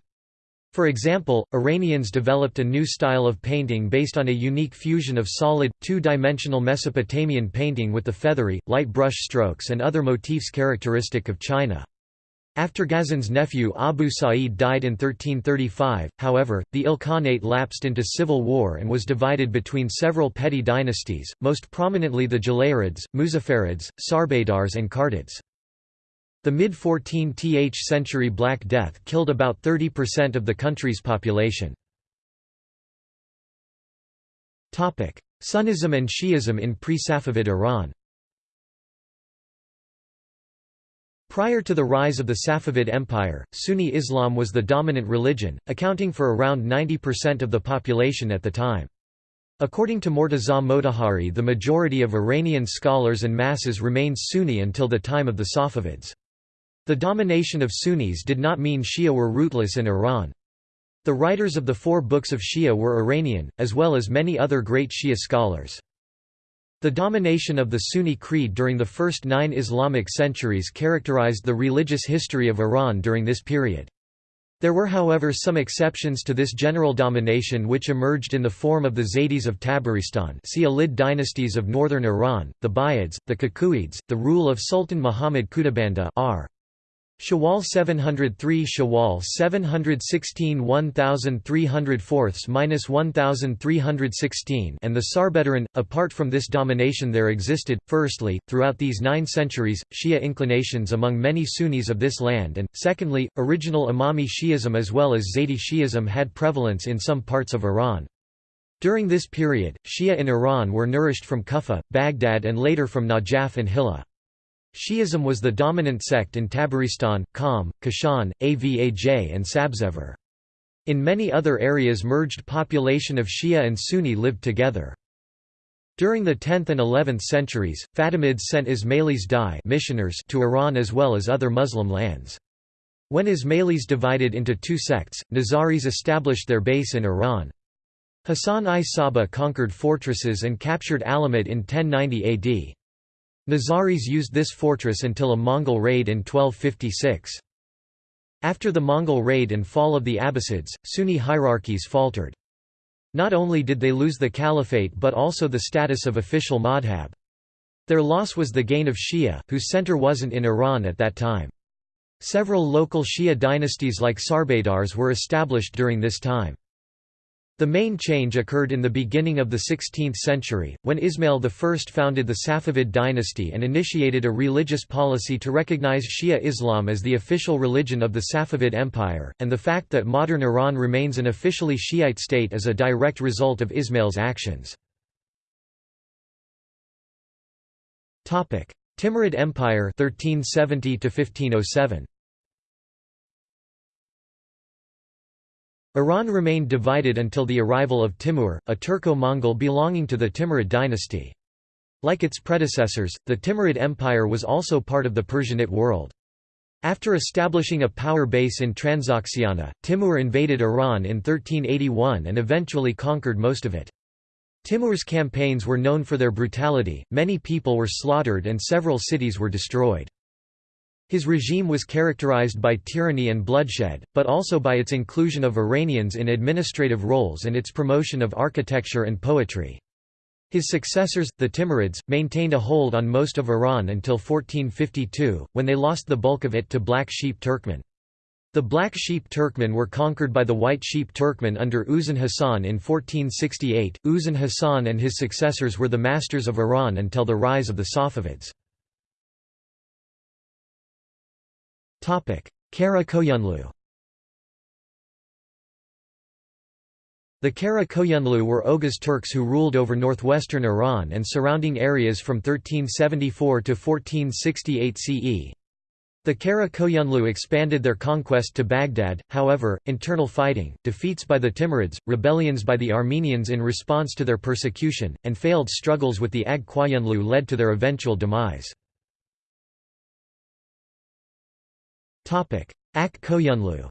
A: For example, Iranians developed a new style of painting based on a unique fusion of solid, two-dimensional Mesopotamian painting with the feathery, light brush strokes and other motifs characteristic of China. After Ghazan's nephew Abu Sa'id died in 1335, however, the Ilkhanate lapsed into civil war and was divided between several petty dynasties, most prominently the Jalayirids, Muzaffarids, Sarbadars and Kartids. The mid-14th century Black Death killed about 30% of the country's population. Sunnism and Shi'ism in pre-Safavid Iran Prior to the rise of the Safavid Empire, Sunni Islam was the dominant religion, accounting for around 90% of the population at the time. According to Mortaza Motahhari the majority of Iranian scholars and masses remained Sunni until the time of the Safavids. The domination of Sunnis did not mean Shia were rootless in Iran. The writers of the four books of Shia were Iranian, as well as many other great Shia scholars. The domination of the Sunni creed during the first nine Islamic centuries characterized the religious history of Iran during this period. There were however some exceptions to this general domination which emerged in the form of the Zaydis of Tabaristan see Alid dynasties of northern Iran, the Buyids, the Kakuyids, the rule of Sultan Muhammad Khudabandah r. Shawwal 703 Shawwal 716 1304 1316 and the Sarbadaran. Apart from this domination there existed, firstly, throughout these nine centuries, Shia inclinations among many Sunnis of this land and, secondly, original Imami Shi'ism as well as Zaydi Shi'ism had prevalence in some parts of Iran. During this period, Shia in Iran were nourished from Kufa, Baghdad and later from Najaf and Hilla. Shi'ism was the dominant sect in Tabaristan, Qom, Kashan, Avaj and Sabzevar. In many other areas merged population of Shia and Sunni lived together. During the 10th and 11th centuries, Fatimids sent Ismailis dai missioners to Iran as well as other Muslim lands. When Ismailis divided into two sects, Nizaris established their base in Iran. Hassan-i Sabbah conquered fortresses and captured Alamut in 1090 AD. Nizaris used this fortress until a Mongol raid in 1256. After the Mongol raid and fall of the Abbasids, Sunni hierarchies faltered. Not only did they lose the caliphate but also the status of official madhab. Their loss was the gain of Shia, whose center wasn't in Iran at that time. Several local Shia dynasties like Sarbadars were established during this time. The main change occurred in the beginning of the 16th century, when Ismail I founded the Safavid dynasty and initiated a religious policy to recognize Shia Islam as the official religion of the Safavid Empire, and the fact that modern Iran remains an officially Shiite state is a direct result of Ismail's actions. Timurid Empire 1370 1507 Iran remained divided until the arrival of Timur, a Turco-Mongol belonging to the Timurid dynasty. Like its predecessors, the Timurid Empire was also part of the Persianate world. After establishing a power base in Transoxiana, Timur invaded Iran in 1381 and eventually conquered most of it. Timur's campaigns were known for their brutality, many people were slaughtered and several cities were destroyed. His regime was characterized by tyranny and bloodshed, but also by its inclusion of Iranians in administrative roles and its promotion of architecture and poetry. His successors, the Timurids, maintained a hold on most of Iran until 1452, when they lost the bulk of it to Black Sheep Turkmen. The Black Sheep Turkmen were conquered by the White Sheep Turkmen under Uzun Hasan in 1468. Uzun Hasan and his successors were the masters of Iran until the rise of the Safavids. Kara Koyunlu The Kara Koyunlu were Oghuz Turks who ruled over northwestern Iran and surrounding areas from 1374 to 1468 CE. The Kara Koyunlu expanded their conquest to Baghdad, however, internal fighting, defeats by the Timurids, rebellions by the Armenians in response to their persecution, and failed struggles with the Ak Koyunlu led to their eventual demise. Ak Koyunlu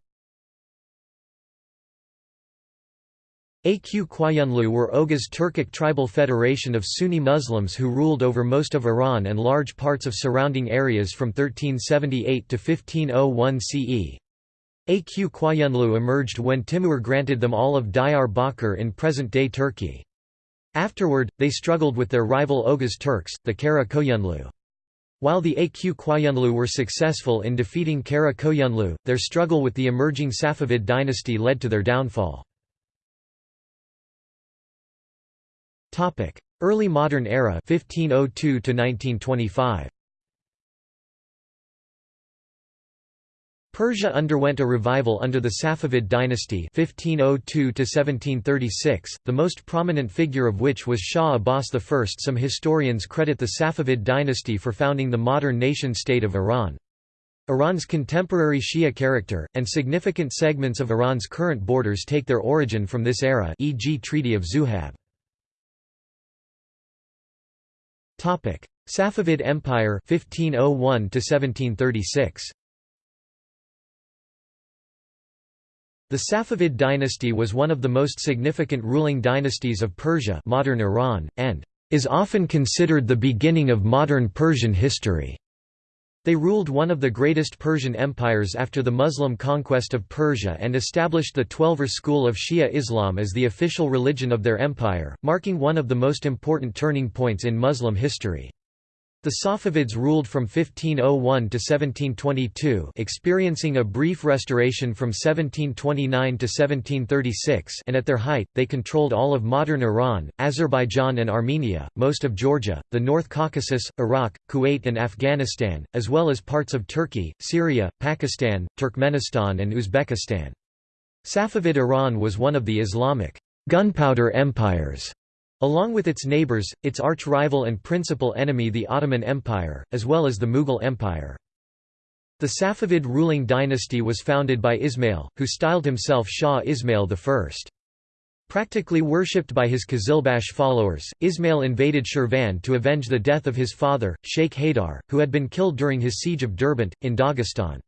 A: Aq Qoyunlu were Oghuz Turkic tribal federation of Sunni Muslims who ruled over most of Iran and large parts of surrounding areas from 1378 to 1501 CE. Aq Qoyunlu emerged when Timur granted them all of Diyar Bakr in present-day Turkey. Afterward, they struggled with their rival Oghuz Turks, the Kara Koyunlu. While the Aq Qoyunlu were successful in defeating Kara Koyunlu, their struggle with the emerging Safavid dynasty led to their downfall. Early modern era 1502 to 1925. Persia underwent a revival under the Safavid dynasty 1502 the most prominent figure of which was Shah Abbas I. Some historians credit the Safavid dynasty for founding the modern nation-state of Iran. Iran's contemporary Shia character, and significant segments of Iran's current borders take their origin from this era e.g. Treaty of Zuhab. Safavid Empire 1501 1736 The Safavid dynasty was one of the most significant ruling dynasties of Persia modern Iran, and is often considered the beginning of modern Persian history. They ruled one of the greatest Persian empires after the Muslim conquest of Persia and established the Twelver school of Shia Islam as the official religion of their empire, marking one of the most important turning points in Muslim history. The Safavids ruled from 1501 to 1722 experiencing a brief restoration from 1729 to 1736 and at their height, they controlled all of modern Iran, Azerbaijan and Armenia, most of Georgia, the North Caucasus, Iraq, Kuwait and Afghanistan, as well as parts of Turkey, Syria, Pakistan, Turkmenistan and Uzbekistan. Safavid Iran was one of the Islamic gunpowder empires Along with its neighbours, its arch-rival and principal enemy the Ottoman Empire, as well as the Mughal Empire. The Safavid ruling dynasty was founded by Ismail, who styled himself Shah Ismail I. Practically worshipped by his Qizilbash followers, Ismail invaded Shirvan to avenge the death of his father, Sheikh Haydar, who had been killed during his siege of Derbent, in Dagestan.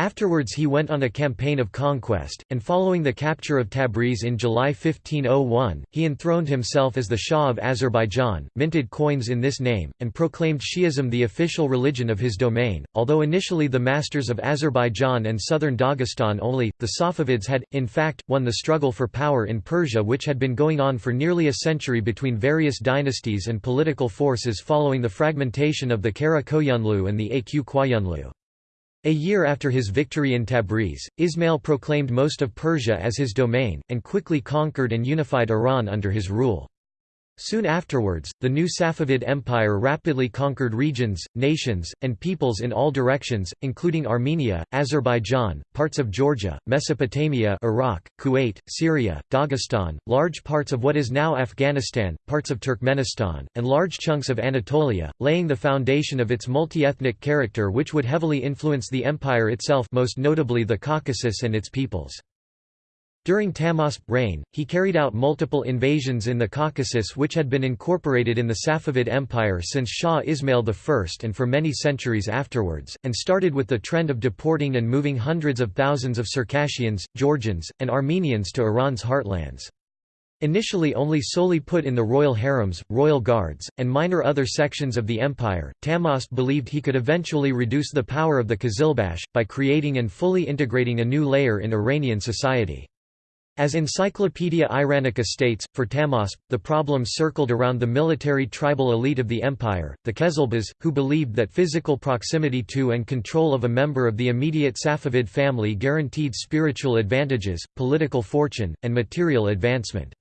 A: Afterwards he went on a campaign of conquest, and following the capture of Tabriz in July 1501, he enthroned himself as the Shah of Azerbaijan, minted coins in this name, and proclaimed Shi'ism the official religion of his domain. Although initially the masters of Azerbaijan and southern Dagestan only, the Safavids had, in fact, won the struggle for power in Persia which had been going on for nearly a century between various dynasties and political forces following the fragmentation of the Kara Koyunlu and the Aq Qoyunlu. A year after his victory in Tabriz, Ismail proclaimed most of Persia as his domain, and quickly conquered and unified Iran under his rule. Soon afterwards, the new Safavid Empire rapidly conquered regions, nations, and peoples in all directions, including Armenia, Azerbaijan, parts of Georgia, Mesopotamia Iraq, Kuwait, Syria, Dagestan, large parts of what is now Afghanistan, parts of Turkmenistan, and large chunks of Anatolia, laying the foundation of its multi-ethnic character which would heavily influence the empire itself most notably the Caucasus and its peoples. During Tahmasp's reign, he carried out multiple invasions in the Caucasus which had been incorporated in the Safavid Empire since Shah Ismail I and for many centuries afterwards, and started with the trend of deporting and moving hundreds of thousands of Circassians, Georgians, and Armenians to Iran's heartlands. Initially only solely put in the royal harems, royal guards, and minor other sections of the empire, Tahmasp believed he could eventually reduce the power of the Qizilbash, by creating and fully integrating a new layer in Iranian society. As Encyclopaedia Iranica states, for Tahmasp, the problem circled around the military tribal elite of the empire, the Qezilbas, who believed that physical proximity to and control of a member of the immediate Safavid family guaranteed spiritual advantages, political fortune, and material advancement.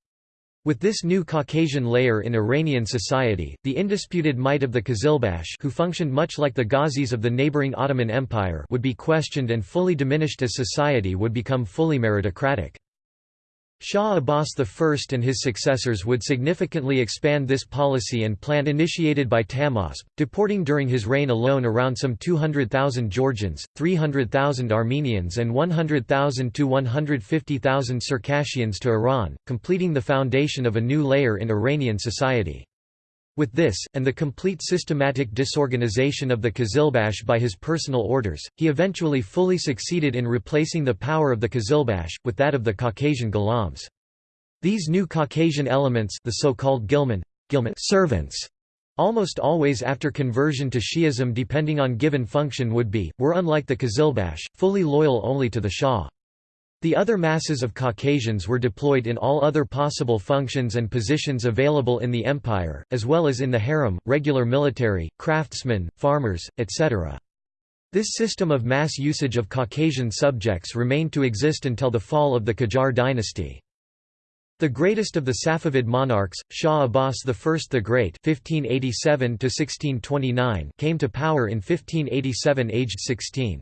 A: With this new Caucasian layer in Iranian society, the indisputed might of the Qizilbash who functioned much like the Ghazis of the neighboring Ottoman Empire would be questioned and fully diminished as society would become fully meritocratic. Shah Abbas I and his successors would significantly expand this policy and plan initiated by Tahmasp, deporting during his reign alone around some 200,000 Georgians, 300,000 Armenians and 100,000 to 150,000 Circassians to Iran, completing the foundation of a new layer in Iranian society. With this, and the complete systematic disorganization of the Qizilbash by his personal orders, he eventually fully succeeded in replacing the power of the Qizilbash, with that of the Caucasian Ghulams. These new Caucasian elements the so-called Gilman, Ghilman servants almost always after conversion to Shi'ism depending on given function would be, were unlike the Qizilbash, fully loyal only to the Shah. The other masses of Caucasians were deployed in all other possible functions and positions available in the empire, as well as in the harem, regular military, craftsmen, farmers, etc. This system of mass usage of Caucasian subjects remained to exist until the fall of the Qajar dynasty. The greatest of the Safavid monarchs, Shah Abbas I the Great (1587–1629), came to power in 1587, aged 16.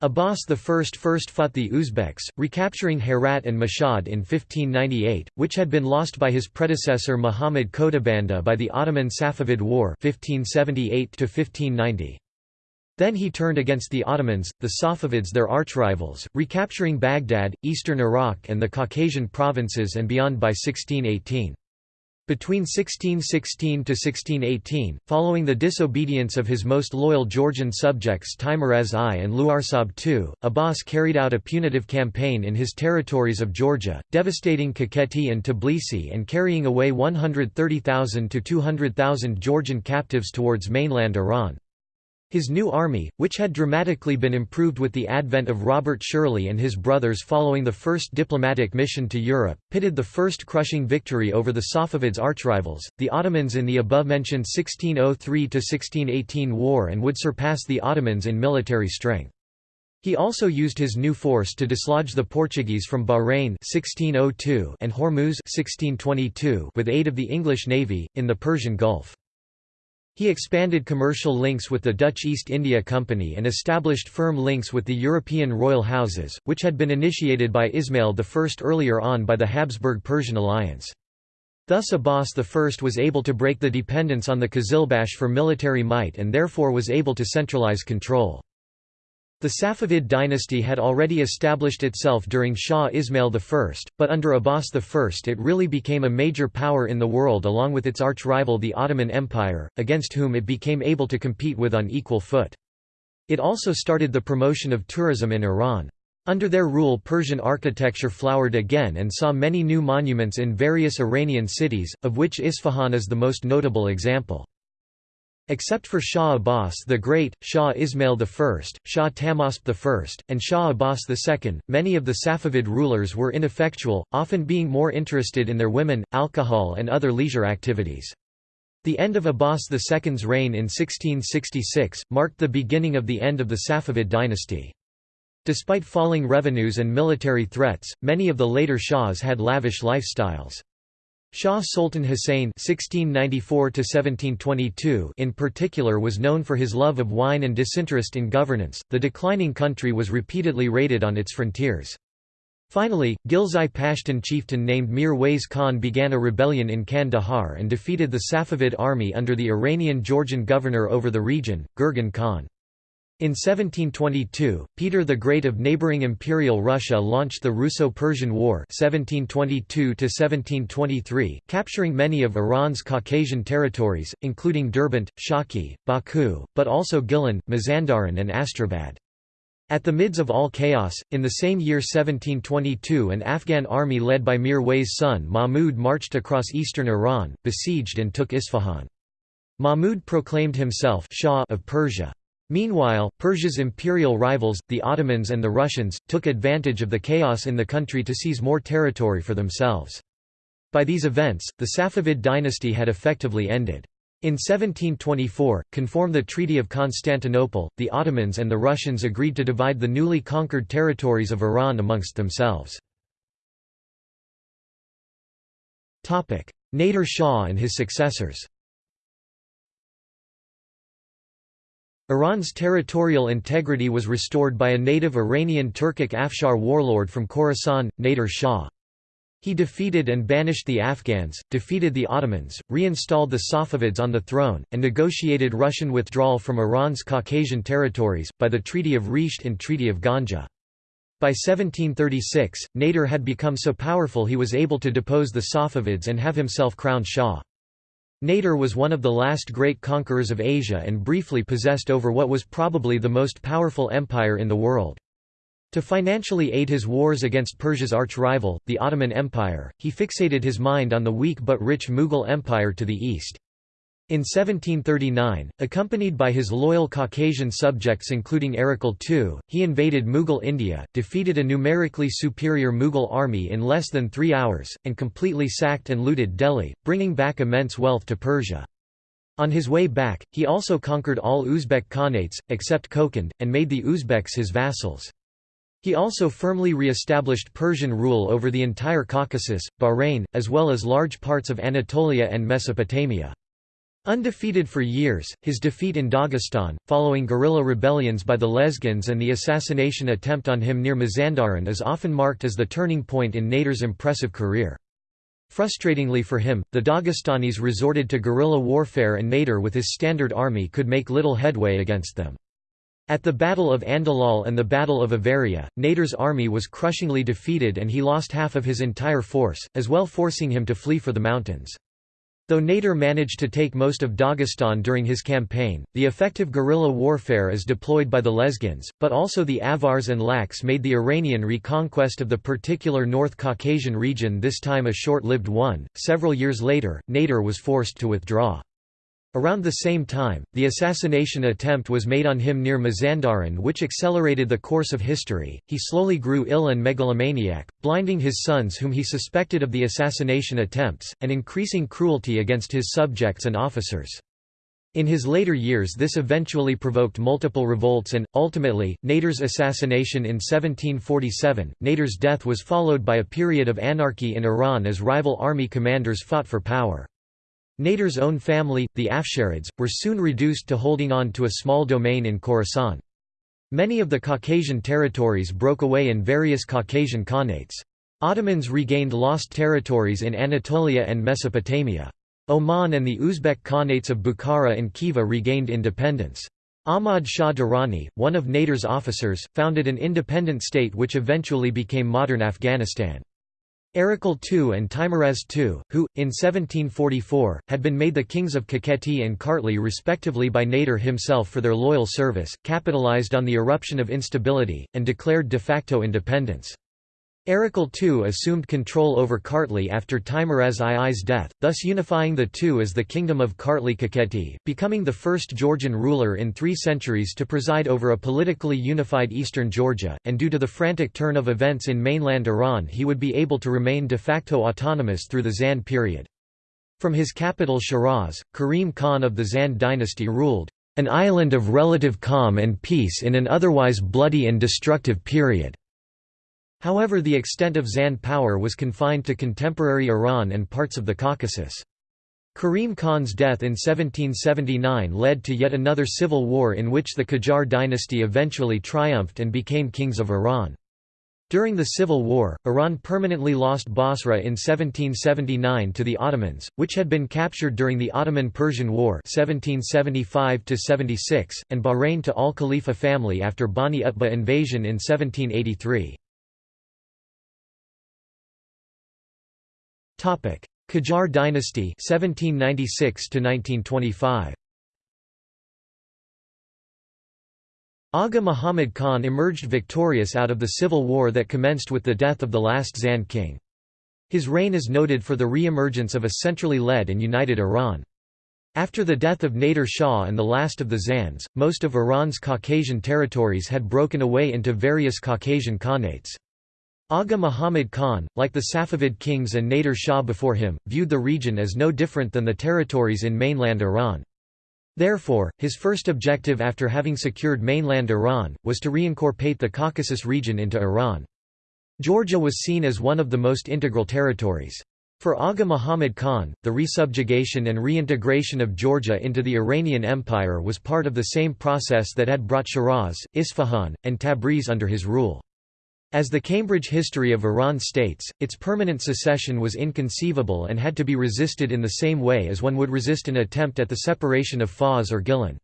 A: Abbas I first fought the Uzbeks, recapturing Herat and Mashhad in 1598, which had been lost by his predecessor Muhammad Khodabanda by the Ottoman Safavid War 1578 -1590. Then he turned against the Ottomans, the Safavids their archrivals, recapturing Baghdad, eastern Iraq and the Caucasian provinces and beyond by 1618. Between 1616 to 1618, following the disobedience of his most loyal Georgian subjects Teimuraz I and Luarsab II, Abbas carried out a punitive campaign in his territories of Georgia, devastating Kakheti and Tbilisi and carrying away 130,000 to 200,000 Georgian captives towards mainland Iran. His new army, which had dramatically been improved with the advent of Robert Shirley and his brothers following the first diplomatic mission to Europe, pitted the first crushing victory over the Safavids' archrivals, the Ottomans in the above-mentioned 1603–1618 war and would surpass the Ottomans in military strength. He also used his new force to dislodge the Portuguese from Bahrain 1602 and Hormuz 1622 with aid of the English navy, in the Persian Gulf. He expanded commercial links with the Dutch East India Company and established firm links with the European royal houses, which had been initiated by Ismail I earlier on by the Habsburg-Persian alliance. Thus Abbas I was able to break the dependence on the Qizilbash for military might and therefore was able to centralize control. The Safavid dynasty had already established itself during Shah Ismail I, but under Abbas I it really became a major power in the world along with its arch-rival the Ottoman Empire, against whom it became able to compete with on equal foot. It also started the promotion of tourism in Iran. Under their rule Persian architecture flowered again and saw many new monuments in various Iranian cities, of which Isfahan is the most notable example. Except for Shah Abbas the Great, Shah Ismail I, Shah Tahmasp I, and Shah Abbas II, many of the Safavid rulers were ineffectual, often being more interested in their women, alcohol and other leisure activities. The end of Abbas II's reign in 1666, marked the beginning of the end of the Safavid dynasty. Despite falling revenues and military threats, many of the later Shahs had lavish lifestyles. Shah Sultan Hussein (1694–1722) in particular was known for his love of wine and disinterest in governance. The declining country was repeatedly raided on its frontiers. Finally, Ghilzai Pashtun chieftain named Mir Wais Khan began a rebellion in Kandahar and defeated the Safavid army under the Iranian Georgian governor over the region, Gurgin Khan. In 1722, Peter the Great of neighbouring Imperial Russia launched the Russo-Persian War 1722 capturing many of Iran's Caucasian territories, including Derbent, Shaki, Baku, but also Gilan, Mazandaran and Astrabad. At the midst of all chaos, in the same year 1722 an Afghan army led by Mir Wais' son Mahmud marched across eastern Iran, besieged and took Isfahan. Mahmud proclaimed himself Shah of Persia. Meanwhile, Persia's imperial rivals, the Ottomans and the Russians, took advantage of the chaos in the country to seize more territory for themselves. By these events, the Safavid dynasty had effectively ended. In 1724, conform the Treaty of Constantinople, the Ottomans and the Russians agreed to divide the newly conquered territories of Iran amongst themselves. Nader Shah and his successors Iran's territorial integrity was restored by a native Iranian Turkic Afshar warlord from Khorasan, Nader Shah. He defeated and banished the Afghans, defeated the Ottomans, reinstalled the Safavids on the throne, and negotiated Russian withdrawal from Iran's Caucasian territories, by the Treaty of Resht and Treaty of Ganja. By 1736, Nader had become so powerful he was able to depose the Safavids and have himself crowned Shah. Nader was one of the last great conquerors of Asia and briefly possessed over what was probably the most powerful empire in the world. To financially aid his wars against Persia's arch-rival, the Ottoman Empire, he fixated his mind on the weak but rich Mughal Empire to the east. In 1739, accompanied by his loyal Caucasian subjects including Erekle II, he invaded Mughal India, defeated a numerically superior Mughal army in less than three hours, and completely sacked and looted Delhi, bringing back immense wealth to Persia. On his way back, he also conquered all Uzbek Khanates, except Kokand, and made the Uzbeks his vassals. He also firmly re-established Persian rule over the entire Caucasus, Bahrain, as well as large parts of Anatolia and Mesopotamia. Undefeated for years, his defeat in Dagestan, following guerrilla rebellions by the Lezgins and the assassination attempt on him near Mazandaran is often marked as the turning point in Nader's impressive career. Frustratingly for him, the Dagestanis resorted to guerrilla warfare and Nader with his standard army could make little headway against them. At the Battle of Andalal and the Battle of Avaria, Nader's army was crushingly defeated and he lost half of his entire force, as well forcing him to flee for the mountains. Though Nader managed to take most of Dagestan during his campaign, the effective guerrilla warfare is deployed by the Lezgins, but also the Avars and Laks made the Iranian reconquest of the particular North Caucasian region this time a short-lived one. Several years later, Nader was forced to withdraw. Around the same time, the assassination attempt was made on him near Mazandaran which accelerated the course of history. He slowly grew ill and megalomaniac, blinding his sons whom he suspected of the assassination attempts, and increasing cruelty against his subjects and officers. In his later years this eventually provoked multiple revolts and, ultimately, Nader's assassination in 1747. Nader's death was followed by a period of anarchy in Iran as rival army commanders fought for power. Nader's own family, the Afsharids, were soon reduced to holding on to a small domain in Khorasan. Many of the Caucasian territories broke away in various Caucasian Khanates. Ottomans regained lost territories in Anatolia and Mesopotamia. Oman and the Uzbek Khanates of Bukhara and Khiva regained independence. Ahmad Shah Durrani, one of Nader's officers, founded an independent state which eventually became modern Afghanistan. Erekle II and Teimuraz II, who, in 1744, had been made the kings of Kakheti and Kartli respectively by Nader himself for their loyal service, capitalized on the eruption of instability, and declared de facto independence. Erekle II assumed control over Kartli after Teimuraz II's death, thus unifying the two as the Kingdom of Kartli Kakheti, becoming the first Georgian ruler in three centuries to preside over a politically unified eastern Georgia, and due to the frantic turn of events in mainland Iran he would be able to remain de facto autonomous through the Zand period. From his capital Shiraz, Karim Khan of the Zand dynasty ruled, "...an island of relative calm and peace in an otherwise bloody and destructive period." However the extent of Zand power was confined to contemporary Iran and parts of the Caucasus. Karim Khan's death in 1779 led to yet another civil war in which the Qajar dynasty eventually triumphed and became kings of Iran. During the civil war, Iran permanently lost Basra in 1779 to the Ottomans, which had been captured during the Ottoman-Persian War 1775 and Bahrain to al-Khalifa family after Bani Utbah invasion in 1783. Topic: Qajar dynasty 1796 to 1925. Agha Muhammad Khan emerged victorious out of the civil war that commenced with the death of the last Zand king. His reign is noted for the re-emergence of a centrally led and united Iran. After the death of Nader Shah and the last of the Zands, most of Iran's Caucasian territories had broken away into various Caucasian Khanates. Agha Muhammad Khan, like the Safavid kings and Nader Shah before him, viewed the region as no different than the territories in mainland Iran. Therefore, his first objective after having secured mainland Iran, was to reincorporate the Caucasus region into Iran. Georgia was seen as one of the most integral territories. For Agha Muhammad Khan, the resubjugation and reintegration of Georgia into the Iranian Empire was part of the same process that had brought Shiraz, Isfahan, and Tabriz under his rule. As the Cambridge history of Iran states, its permanent secession was inconceivable and had to be resisted in the same way as one would resist an attempt at the separation of Fars or Gilan.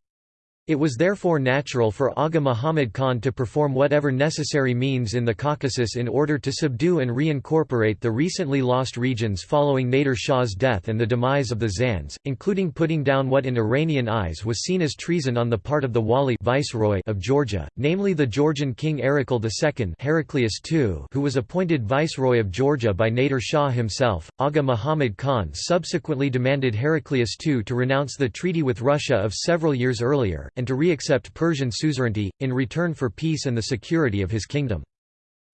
A: It was therefore natural for Aga Muhammad Khan to perform whatever necessary means in the Caucasus in order to subdue and reincorporate the recently lost regions following Nader Shah's death and the demise of the Zands, including putting down what in Iranian eyes was seen as treason on the part of the Wali viceroy of Georgia, namely the Georgian king Erekle II Heraclius II who was appointed viceroy of Georgia by Nader Shah himself. Aga Muhammad Khan subsequently demanded Heraclius II to renounce the treaty with Russia of several years earlier, and to re-accept Persian suzerainty, in return for peace and the security of his kingdom.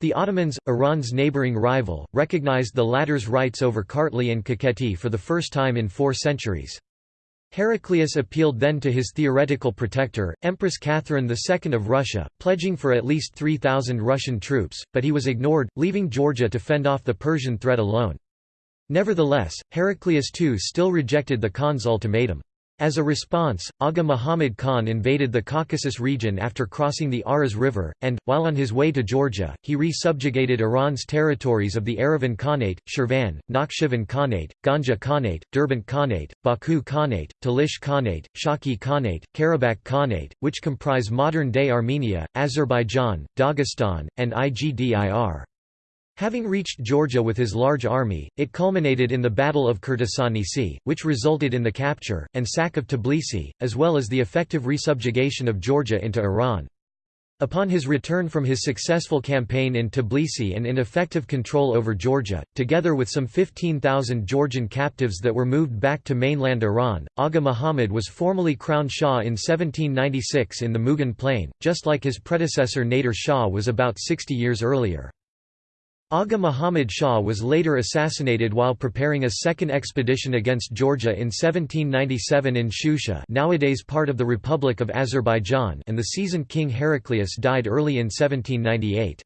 A: The Ottomans, Iran's neighboring rival, recognized the latter's rights over Kartli and Kakheti for the first time in four centuries. Heraclius appealed then to his theoretical protector, Empress Catherine II of Russia, pledging for at least 3,000 Russian troops, but he was ignored, leaving Georgia to fend off the Persian threat alone. Nevertheless, Heraclius II still rejected the Khan's ultimatum. As a response, Aga Muhammad Khan invaded the Caucasus region after crossing the Aras River, and, while on his way to Georgia, he re-subjugated Iran's territories of the Erivan Khanate, Shirvan, Nakhchivan Khanate, Ganja Khanate, Derbent Khanate, Baku Khanate, Talish Khanate, Shaki Khanate, Karabakh Khanate, which comprise modern-day Armenia, Azerbaijan, Dagestan, and Igdir. Having reached Georgia with his large army, it culminated in the Battle of Krtsanisi, which resulted in the capture, and sack of Tbilisi, as well as the effective resubjugation of Georgia into Iran. Upon his return from his successful campaign in Tbilisi and in effective control over Georgia, together with some 15,000 Georgian captives that were moved back to mainland Iran, Aga Muhammad was formally crowned Shah in 1796 in the Mughan Plain, just like his predecessor Nader Shah was about 60 years earlier. Agha Muhammad Shah was later assassinated while preparing a second expedition against Georgia in 1797 in Shusha nowadays part of the Republic of Azerbaijan and the seasoned king Heraclius died early in 1798.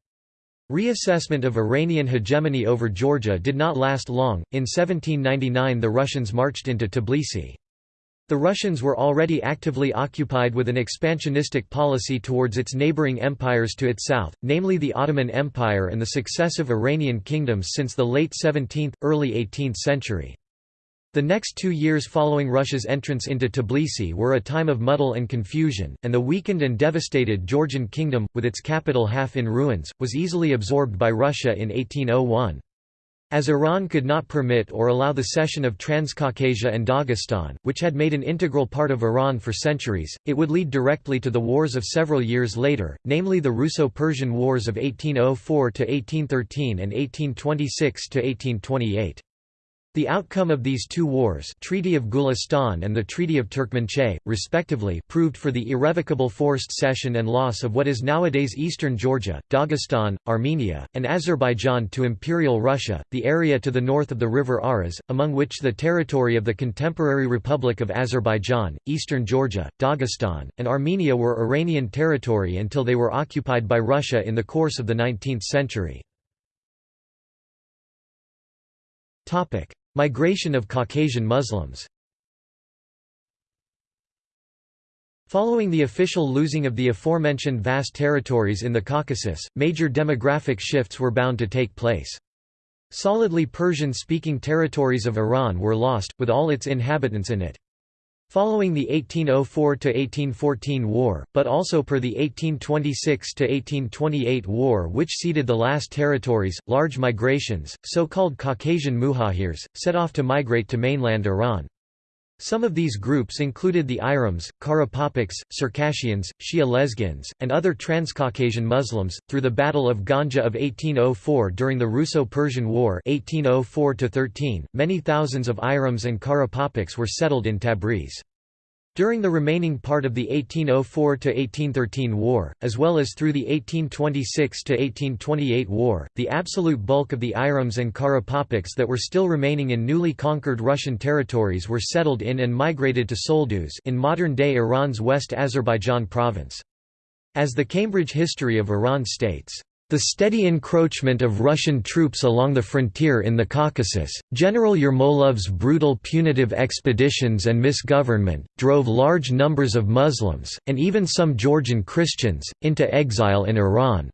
A: Reassessment of Iranian hegemony over Georgia did not last long, in 1799 the Russians marched into Tbilisi. The Russians were already actively occupied with an expansionistic policy towards its neighboring empires to its south, namely the Ottoman Empire and the successive Iranian kingdoms since the late 17th, early 18th century. The next two years following Russia's entrance into Tbilisi were a time of muddle and confusion, and the weakened and devastated Georgian kingdom, with its capital half in ruins, was easily absorbed by Russia in 1801. As Iran could not permit or allow the cession of Transcaucasia and Dagestan, which had made an integral part of Iran for centuries, it would lead directly to the wars of several years later, namely the Russo-Persian Wars of 1804–1813 and 1826–1828. The outcome of these two wars Treaty of Gulistan and the Treaty of Turkmenchay, respectively proved for the irrevocable forced cession and loss of what is nowadays eastern Georgia, Dagestan, Armenia, and Azerbaijan to Imperial Russia, the area to the north of the river Aras, among which the territory of the contemporary Republic of Azerbaijan, eastern Georgia, Dagestan, and Armenia were Iranian territory until they were occupied by Russia in the course of the 19th century. Migration of Caucasian Muslims Following the official losing of the aforementioned vast territories in the Caucasus, major demographic shifts were bound to take place. Solidly Persian-speaking territories of Iran were lost, with all its inhabitants in it. Following the 1804–1814 war, but also per the 1826–1828 war which ceded the last territories, large migrations, so-called Caucasian muhajirs, set off to migrate to mainland Iran. Some of these groups included the Ayrums, Karapapaks, Circassians, Shia Lezgins, and other Transcaucasian Muslims. Through the Battle of Ganja of 1804 during the Russo-Persian War 1804 many thousands of Ayrums and Karapapaks were settled in Tabriz. During the remaining part of the 1804–1813 war, as well as through the 1826–1828 war, the absolute bulk of the Ayrums and Karapapaks that were still remaining in newly conquered Russian territories were settled in and migrated to Solduz in modern-day Iran's West Azerbaijan province. As the Cambridge History of Iran states, the steady encroachment of Russian troops along the frontier in the Caucasus, General Yermolov's brutal punitive expeditions and misgovernment, drove large numbers of Muslims, and even some Georgian Christians, into exile in Iran.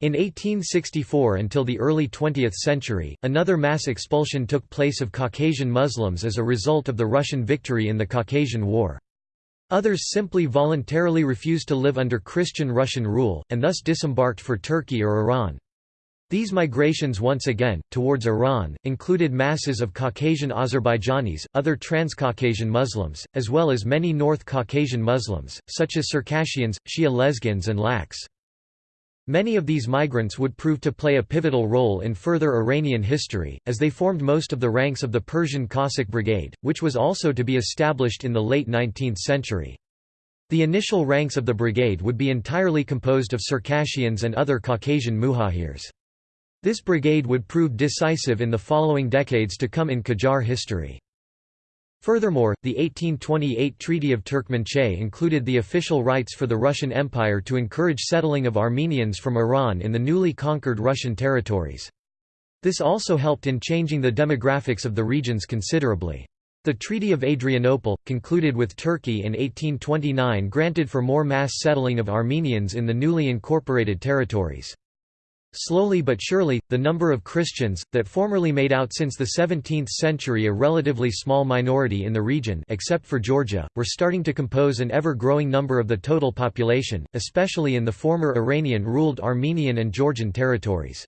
A: In 1864 until the early 20th century, another mass expulsion took place of Caucasian Muslims as a result of the Russian victory in the Caucasian War. Others simply voluntarily refused to live under Christian Russian rule, and thus disembarked for Turkey or Iran. These migrations once again, towards Iran, included masses of Caucasian Azerbaijanis, other Transcaucasian Muslims, as well as many North Caucasian Muslims, such as Circassians, Shia Lezgins and Laks. Many of these migrants would prove to play a pivotal role in further Iranian history, as they formed most of the ranks of the Persian Cossack Brigade, which was also to be established in the late 19th century. The initial ranks of the brigade would be entirely composed of Circassians and other Caucasian muhajirs. This brigade would prove decisive in the following decades to come in Qajar history. Furthermore, the 1828 Treaty of Turkmenchay included the official rights for the Russian Empire to encourage settling of Armenians from Iran in the newly conquered Russian territories. This also helped in changing the demographics of the regions considerably. The Treaty of Adrianople, concluded with Turkey in 1829 granted for more mass settling of Armenians in the newly incorporated territories. Slowly but surely, the number of Christians, that formerly made out since the 17th century a relatively small minority in the region except for Georgia, were starting to compose an ever-growing number of the total population, especially in the former Iranian-ruled Armenian and Georgian territories.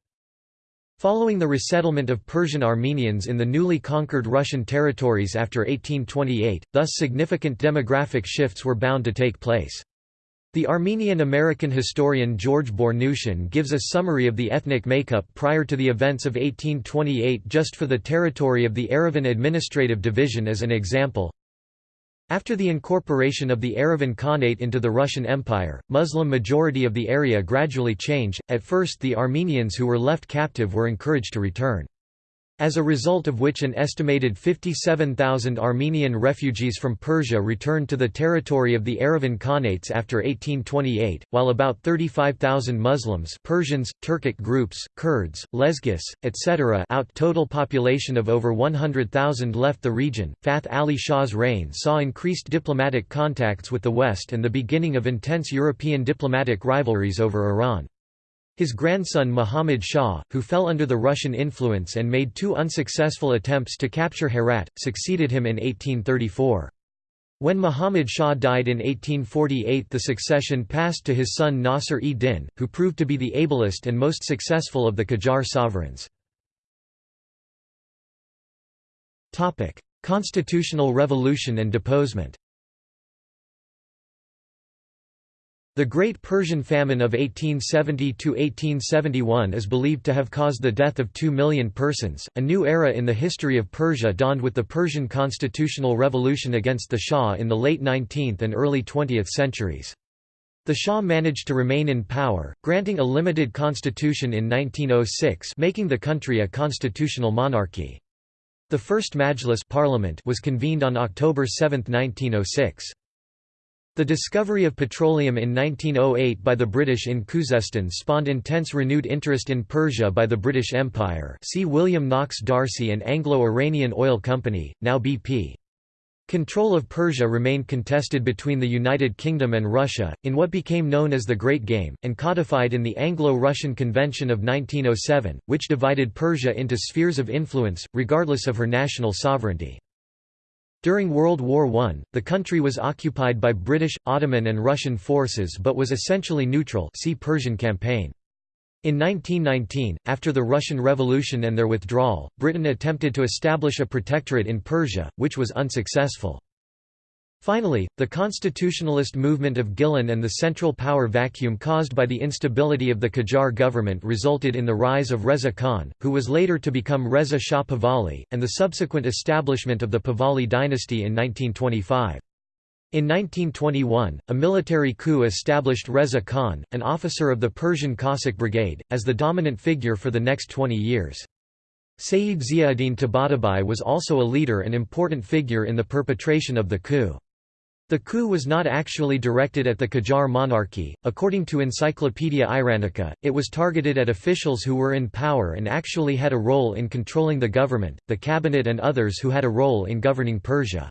A: Following the resettlement of Persian Armenians in the newly conquered Russian territories after 1828, thus significant demographic shifts were bound to take place. The Armenian-American historian George Bournoutian gives a summary of the ethnic makeup prior to the events of 1828 just for the territory of the Yerevan Administrative Division as an example. After the incorporation of the Yerevan Khanate into the Russian Empire, Muslim majority of the area gradually changed, at first the Armenians who were left captive were encouraged to return as a result of which an estimated 57,000 Armenian refugees from Persia returned to the territory of the Yerevan Khanates after 1828, while about 35,000 Muslims Persians, Turkic groups, Kurds, Lezgis, etc. out total population of over 100,000 left the region. Fath Ali Shah's reign saw increased diplomatic contacts with the West and the beginning of intense European diplomatic rivalries over Iran. His grandson Muhammad Shah, who fell under the Russian influence and made two unsuccessful attempts to capture Herat, succeeded him in 1834. When Muhammad Shah died in 1848 the succession passed to his son Nasr-e-Din, who proved to be the ablest and most successful of the Qajar sovereigns. Constitutional revolution and deposement The Great Persian Famine of 1870–1871 is believed to have caused the death of two million persons. A new era in the history of Persia dawned with the Persian constitutional revolution against the Shah in the late 19th and early 20th centuries. The Shah managed to remain in power, granting a limited constitution in 1906 making the country a constitutional monarchy. The first Majlis parliament was convened on October 7, 1906. The discovery of petroleum in 1908 by the British in Khuzestan spawned intense renewed interest in Persia by the British Empire see William Knox D'Arcy and Anglo-Iranian Oil Company, now BP. Control of Persia remained contested between the United Kingdom and Russia, in what became known as the Great Game, and codified in the Anglo-Russian Convention of 1907, which divided Persia into spheres of influence, regardless of her national sovereignty. During World War I, the country was occupied by British, Ottoman and Russian forces but was essentially neutral see Persian Campaign. In 1919, after the Russian Revolution and their withdrawal, Britain attempted to establish a protectorate in Persia, which was unsuccessful. Finally, the constitutionalist movement of Gilan and the central power vacuum caused by the instability of the Qajar government resulted in the rise of Reza Khan, who was later to become Reza Shah Pahlavi, and the subsequent establishment of the Pahlavi dynasty in 1925. In 1921, a military coup established Reza Khan, an officer of the Persian Cossack Brigade, as the dominant figure for the next 20 years. Sayyid Ziauddin Tabatabai was also a leader and important figure in the perpetration of the coup. The coup was not actually directed at the Qajar monarchy. According to Encyclopaedia Iranica, it was targeted at officials who were in power and actually had a role in controlling the government, the cabinet, and others who had a role in governing Persia.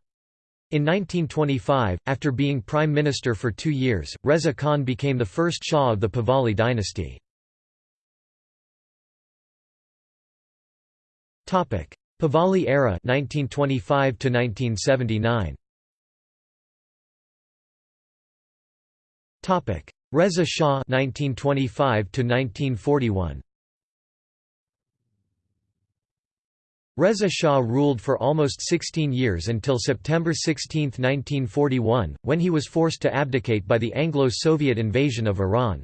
A: In 1925, after being prime minister for two years, Reza Khan became the first Shah of the Pahlavi dynasty. Pahlavi era 1925 to 1979. Reza Shah 1925 1941 Reza Shah ruled for almost 16 years until September 16, 1941, when he was forced to abdicate by the Anglo-Soviet invasion of Iran.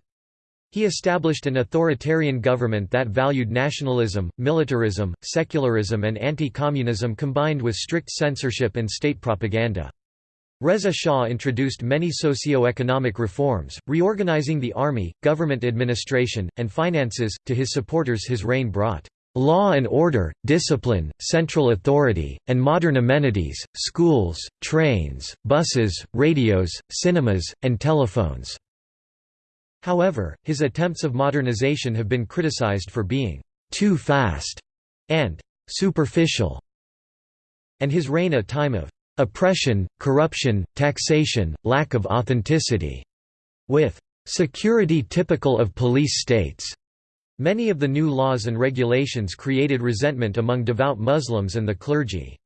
A: He established an authoritarian government that valued nationalism, militarism, secularism and anti-communism combined with strict censorship and state propaganda. Reza Shah introduced many socio-economic reforms, reorganizing the army, government administration, and finances. To his supporters his reign brought law and order, discipline, central authority, and modern amenities, schools, trains, buses, radios, cinemas, and telephones." However, his attempts of modernization have been criticized for being «too fast» and «superficial», and his reign a time of «oppression, corruption, taxation, lack of authenticity», with «security typical of police states». Many of the new laws and regulations created resentment among devout Muslims and the clergy.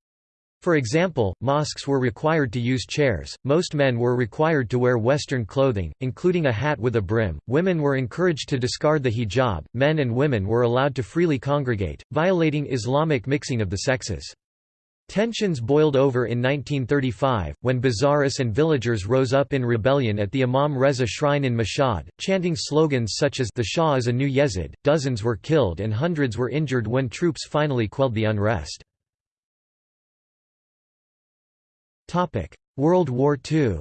A: For example, mosques were required to use chairs, most men were required to wear Western clothing, including a hat with a brim, women were encouraged to discard the hijab, men and women were allowed to freely congregate, violating Islamic mixing of the sexes. Tensions boiled over in 1935, when Bazaris and villagers rose up in rebellion at the Imam Reza shrine in Mashhad, chanting slogans such as the Shah is a new Yezid. Dozens were killed and hundreds were injured when troops finally quelled the unrest. World War II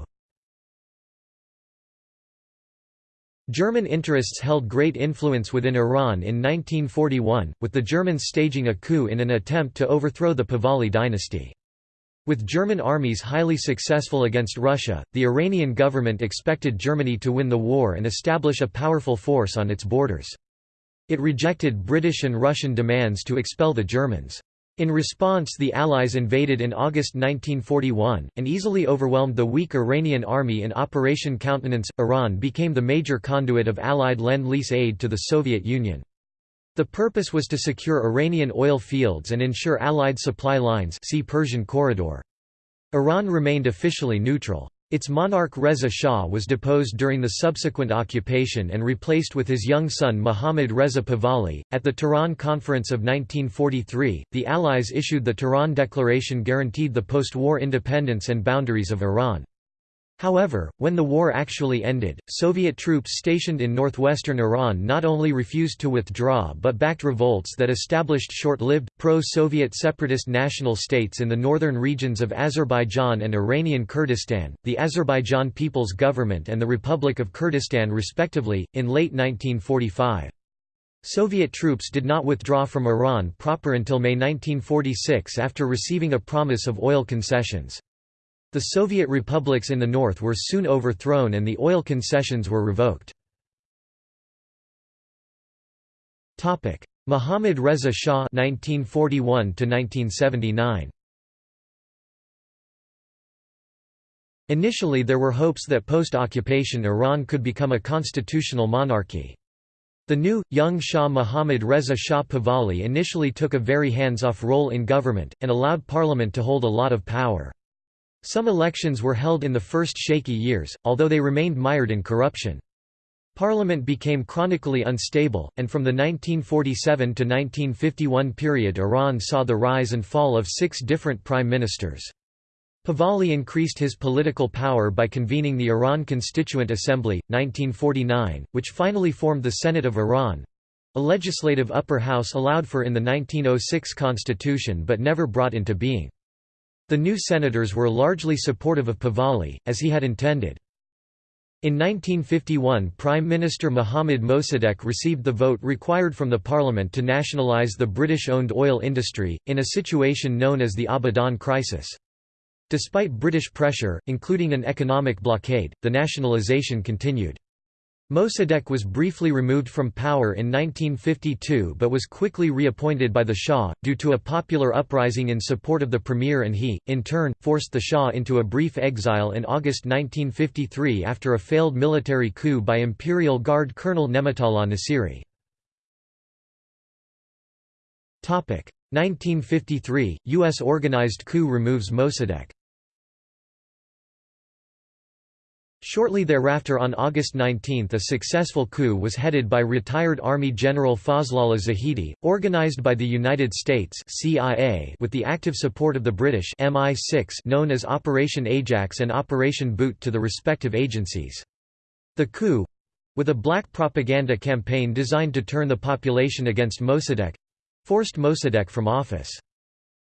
A: German interests held great influence within Iran in 1941, with the Germans staging a coup in an attempt to overthrow the Pahlavi dynasty. With German armies highly successful against Russia, the Iranian government expected Germany to win the war and establish a powerful force on its borders. It rejected British and Russian demands to expel the Germans. In response the Allies invaded in August 1941, and easily overwhelmed the weak Iranian army in Operation Countenance. Iran became the major conduit of Allied Lend-Lease aid to the Soviet Union. The purpose was to secure Iranian oil fields and ensure Allied supply lines see Persian Corridor. Iran remained officially neutral. Its monarch Reza Shah was deposed during the subsequent occupation and replaced with his young son Mohammad Reza Pahlavi. At the Tehran Conference of 1943, the Allies issued the Tehran Declaration guaranteed the post-war independence and boundaries of Iran. However, when the war actually ended, Soviet troops stationed in northwestern Iran not only refused to withdraw but backed revolts that established short-lived, pro-Soviet separatist national states in the northern regions of Azerbaijan and Iranian Kurdistan, the Azerbaijan People's Government and the Republic of Kurdistan respectively, in late 1945. Soviet troops did not withdraw from Iran proper until May 1946 after receiving a promise of oil concessions. The Soviet republics in the north were soon overthrown and the oil concessions were revoked. Mohammad Reza Shah 1941 1979 Initially there were hopes that post-occupation Iran could become a constitutional monarchy. The new, young Shah Mohammad Reza Shah Pahlavi initially took a very hands-off role in government, and allowed parliament to hold a lot of power. Some elections were held in the first shaky years, although they remained mired in corruption. Parliament became chronically unstable, and from the 1947 to 1951 period Iran saw the rise and fall of six different prime ministers. Pahlavi increased his political power by convening the Iran Constituent Assembly, 1949, which finally formed the Senate of Iran—a legislative upper house allowed for in the 1906 constitution but never brought into being. The new senators were largely supportive of Pahlavi, as he had intended. In 1951 Prime Minister Mohammad Mossadegh received the vote required from the parliament to nationalise the British-owned oil industry, in a situation known as the Abadan crisis. Despite British pressure, including an economic blockade, the nationalisation continued. Mossadegh was briefly removed from power in 1952 but was quickly reappointed by the Shah, due to a popular uprising in support of the premier and he, in turn, forced the Shah into a brief exile in August 1953 after a failed military coup by Imperial Guard Colonel Nematullah Nasiri. 1953, U.S. organized coup removes Mossadegh Shortly thereafter on August 19 a successful coup was headed by retired Army General Fazlollah Zahedi, organized by the United States CIA with the active support of the British MI6 known as Operation Ajax and Operation Boot to the respective agencies. The coup—with a black propaganda campaign designed to turn the population against Mossadegh—forced Mossadegh from office.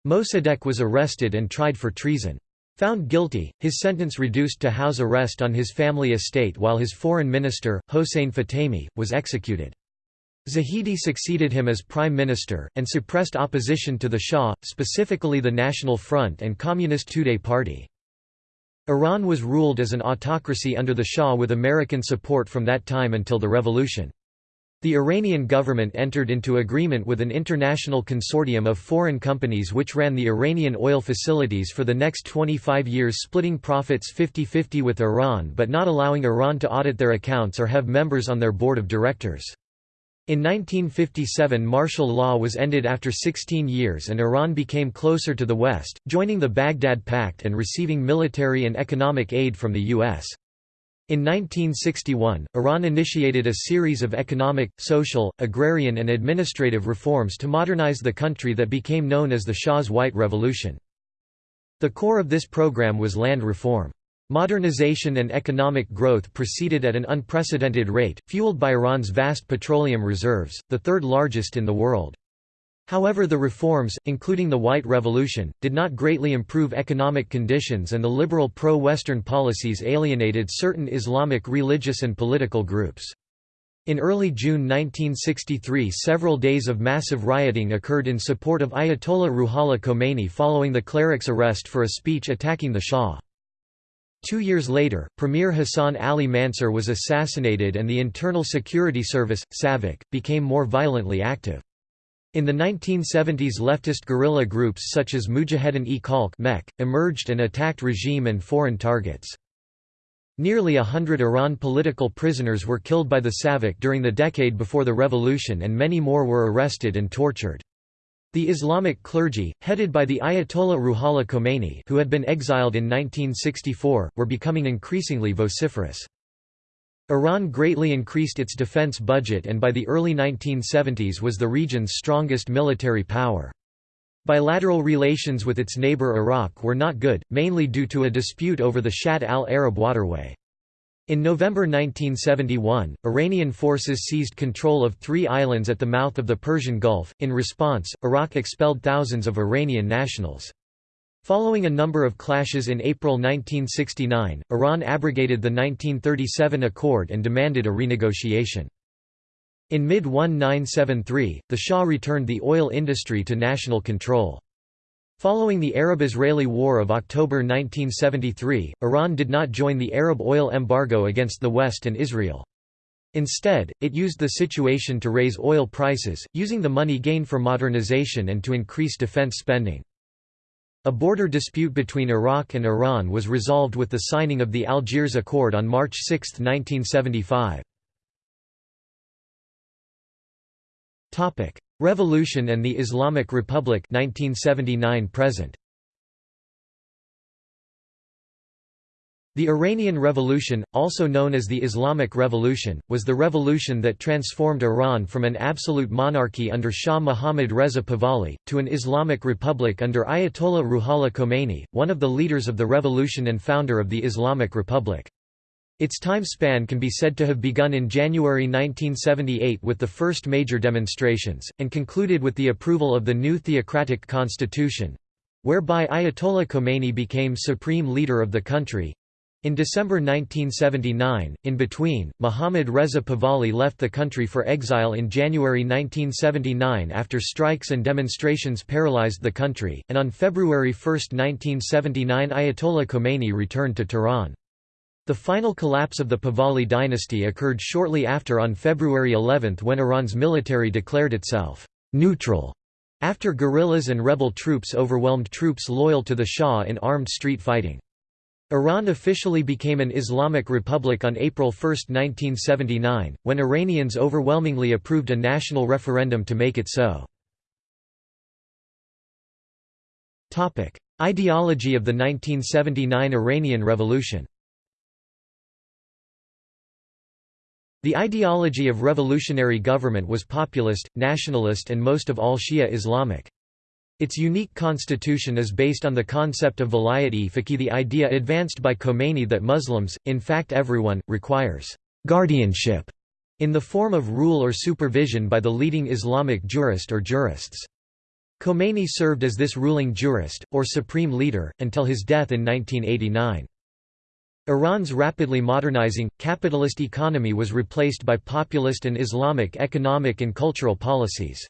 A: Mossadegh was arrested and tried for treason. Found guilty, his sentence reduced to house arrest on his family estate while his foreign minister, Hossein Fatemi, was executed. Zahedi succeeded him as prime minister, and suppressed opposition to the Shah, specifically the National Front and Communist Tudeh Party. Iran was ruled as an autocracy under the Shah with American support from that time until the revolution. The Iranian government entered into agreement with an international consortium of foreign companies which ran the Iranian oil facilities for the next 25 years splitting profits 50-50 with Iran but not allowing Iran to audit their accounts or have members on their board of directors. In 1957 martial law was ended after 16 years and Iran became closer to the West, joining the Baghdad Pact and receiving military and economic aid from the U.S. In 1961, Iran initiated a series of economic, social, agrarian and administrative reforms to modernize the country that became known as the Shah's White Revolution. The core of this program was land reform. Modernization and economic growth proceeded at an unprecedented rate, fueled by Iran's vast petroleum reserves, the third largest in the world. However the reforms, including the White Revolution, did not greatly improve economic conditions and the liberal pro-Western policies alienated certain Islamic religious and political groups. In early June 1963 several days of massive rioting occurred in support of Ayatollah Ruhollah Khomeini following the cleric's arrest for a speech attacking the Shah. Two years later, Premier Hassan Ali Mansur was assassinated and the Internal Security Service, SAVAK, became more violently active. In the 1970s leftist guerrilla groups such as Mujahedin-e-Khalq emerged and attacked regime and foreign targets. Nearly a hundred Iran political prisoners were killed by the SAVAK during the decade before the revolution and many more were arrested and tortured. The Islamic clergy, headed by the Ayatollah Ruhollah Khomeini who had been exiled in 1964, were becoming increasingly vociferous. Iran greatly increased its defense budget and by the early 1970s was the region's strongest military power. Bilateral relations with its neighbor Iraq were not good, mainly due to a dispute over the Shatt al-Arab waterway. In November 1971, Iranian forces seized control of three islands at the mouth of the Persian Gulf. In response, Iraq expelled thousands of Iranian nationals. Following a number of clashes in April 1969, Iran abrogated the 1937 accord and demanded a renegotiation. In mid-1973, the Shah returned the oil industry to national control. Following the Arab-Israeli War of October 1973, Iran did not join the Arab oil embargo against the West and Israel. Instead, it used the situation to raise oil prices, using the money gained for modernization and to increase defense spending. A border dispute between Iraq and Iran was resolved with the signing of the Algiers Accord on March 6, 1975. Revolution and the Islamic Republic 1979 present. The Iranian Revolution, also known as the Islamic Revolution, was the revolution that transformed Iran from an absolute monarchy under Shah Muhammad Reza Pahlavi, to an Islamic republic under Ayatollah Ruhollah Khomeini, one of the leaders of the revolution and founder of the Islamic Republic. Its time span can be said to have begun in January 1978 with the first major demonstrations, and concluded with the approval of the new theocratic constitution—whereby Ayatollah Khomeini became supreme leader of the country, in December 1979, in between, Mohammad Reza Pahlavi left the country for exile in January 1979 after strikes and demonstrations paralyzed the country, and on February 1, 1979 Ayatollah Khomeini returned to Tehran. The final collapse of the Pahlavi dynasty occurred shortly after on February 11 when Iran's military declared itself «neutral» after guerrillas and rebel troops overwhelmed troops loyal to the Shah in armed street fighting. Iran officially became an Islamic republic on April 1, 1979, when Iranians overwhelmingly approved a national referendum to make it so. Ideology of the 1979 Iranian Revolution The ideology of revolutionary government was populist, nationalist and most of all Shia Islamic. Its unique constitution is based on the concept of vilayat-e-faqih the idea advanced by Khomeini that Muslims, in fact everyone, requires «guardianship» in the form of rule or supervision by the leading Islamic jurist or jurists. Khomeini served as this ruling jurist, or supreme leader, until his death in 1989. Iran's rapidly modernizing, capitalist economy was replaced by populist and Islamic economic and cultural policies.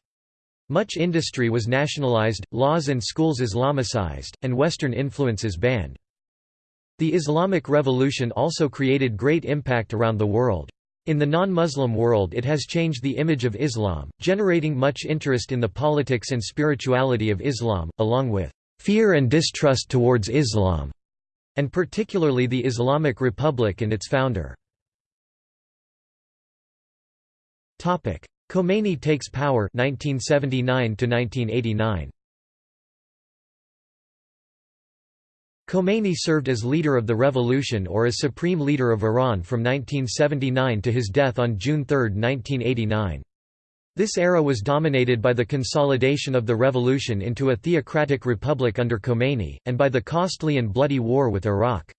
A: Much industry was nationalized, laws and schools Islamicized, and Western influences banned. The Islamic Revolution also created great impact around the world. In the non-Muslim world it has changed the image of Islam, generating much interest in the politics and spirituality of Islam, along with fear and distrust towards Islam and particularly the Islamic Republic and its founder. Khomeini takes power 1979 1989. Khomeini served as leader of the revolution or as supreme leader of Iran from 1979 to his death on June 3, 1989. This era was dominated by the consolidation of the revolution into a theocratic republic under Khomeini, and by the costly and bloody war with Iraq.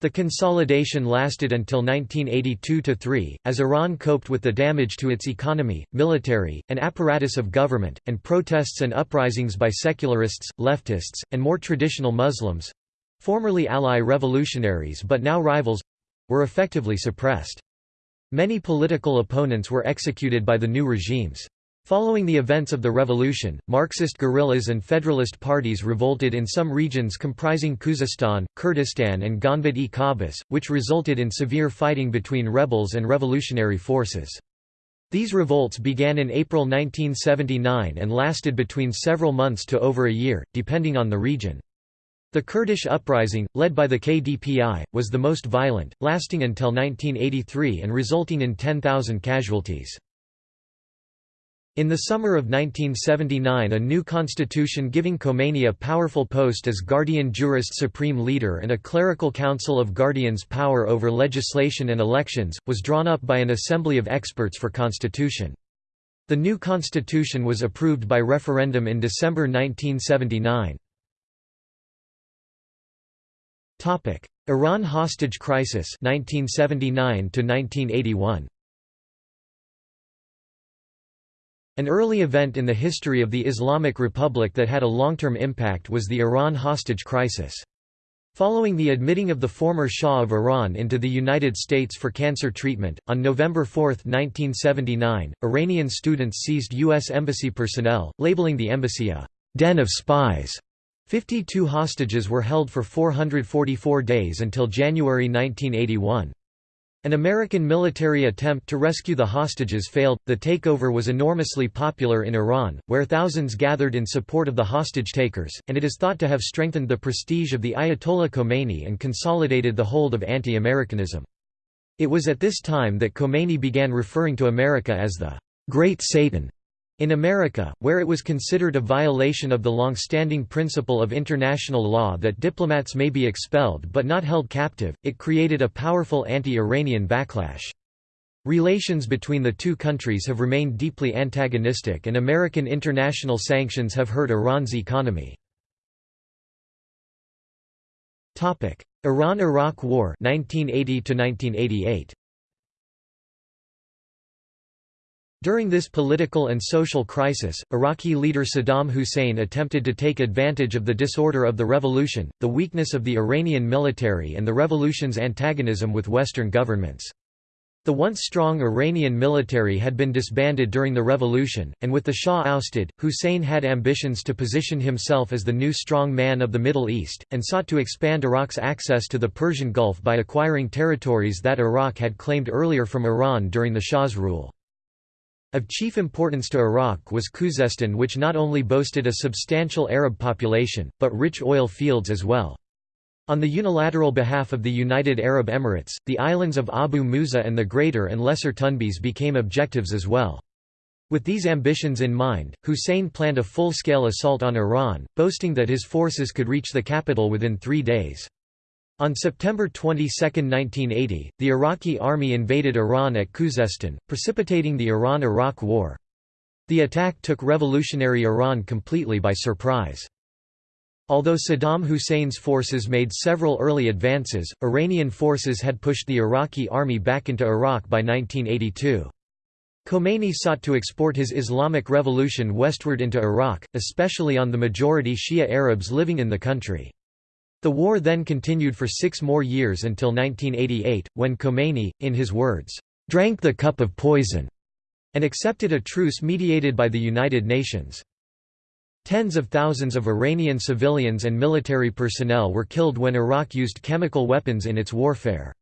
A: The consolidation lasted until 1982–3, as Iran coped with the damage to its economy, military, and apparatus of government, and protests and uprisings by secularists, leftists, and more traditional Muslims—formerly ally revolutionaries but now rivals—were effectively suppressed. Many political opponents were executed by the new regimes. Following the events of the revolution, Marxist guerrillas and federalist parties revolted in some regions comprising Khuzestan, Kurdistan and Ganbad-e which resulted in severe fighting between rebels and revolutionary forces. These revolts began in April 1979 and lasted between several months to over a year, depending on the region. The Kurdish uprising, led by the KDPI, was the most violent, lasting until 1983 and resulting in 10,000 casualties. In the summer of 1979 a new constitution giving Khomeini a powerful post as guardian jurist supreme leader and a clerical council of guardians power over legislation and elections, was drawn up by an assembly of experts for constitution. The new constitution was approved by referendum in December 1979. Topic: Iran hostage crisis 1979 to 1981. An early event in the history of the Islamic Republic that had a long-term impact was the Iran hostage crisis. Following the admitting of the former Shah of Iran into the United States for cancer treatment, on November 4, 1979, Iranian students seized U.S. Embassy personnel, labeling the embassy a «den of spies» 52 hostages were held for 444 days until January 1981. An American military attempt to rescue the hostages failed. The takeover was enormously popular in Iran, where thousands gathered in support of the hostage takers, and it is thought to have strengthened the prestige of the Ayatollah Khomeini and consolidated the hold of anti-Americanism. It was at this time that Khomeini began referring to America as the Great Satan. In America, where it was considered a violation of the long-standing principle of international law that diplomats may be expelled but not held captive, it created a powerful anti-Iranian backlash. Relations between the two countries have remained deeply antagonistic and American international sanctions have hurt Iran's economy. Iran–Iraq War 1980 1988. During this political and social crisis, Iraqi leader Saddam Hussein attempted to take advantage of the disorder of the revolution, the weakness of the Iranian military and the revolution's antagonism with Western governments. The once strong Iranian military had been disbanded during the revolution, and with the Shah ousted, Hussein had ambitions to position himself as the new strong man of the Middle East, and sought to expand Iraq's access to the Persian Gulf by acquiring territories that Iraq had claimed earlier from Iran during the Shah's rule. Of chief importance to Iraq was Khuzestan which not only boasted a substantial Arab population, but rich oil fields as well. On the unilateral behalf of the United Arab Emirates, the islands of Abu Musa and the Greater and Lesser Tunbs became objectives as well. With these ambitions in mind, Hussein planned a full-scale assault on Iran, boasting that his forces could reach the capital within three days. On September 22, 1980, the Iraqi army invaded Iran at Khuzestan, precipitating the Iran–Iraq War. The attack took revolutionary Iran completely by surprise. Although Saddam Hussein's forces made several early advances, Iranian forces had pushed the Iraqi army back into Iraq by 1982. Khomeini sought to export his Islamic revolution westward into Iraq, especially on the majority Shia Arabs living in the country. The war then continued for six more years until 1988, when Khomeini, in his words, "...drank the cup of poison", and accepted a truce mediated by the United Nations. Tens of thousands of Iranian civilians and military personnel were killed when Iraq used chemical weapons in its warfare.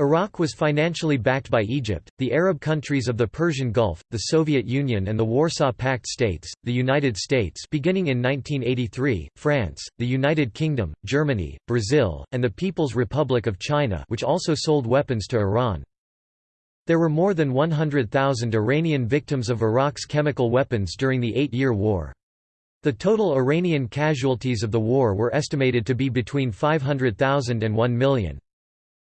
A: Iraq was financially backed by Egypt, the Arab countries of the Persian Gulf, the Soviet Union and the Warsaw Pact states, the United States beginning in 1983, France, the United Kingdom, Germany, Brazil, and the People's Republic of China which also sold weapons to Iran. There were more than 100,000 Iranian victims of Iraq's chemical weapons during the Eight-Year War. The total Iranian casualties of the war were estimated to be between 500,000 and 1 million.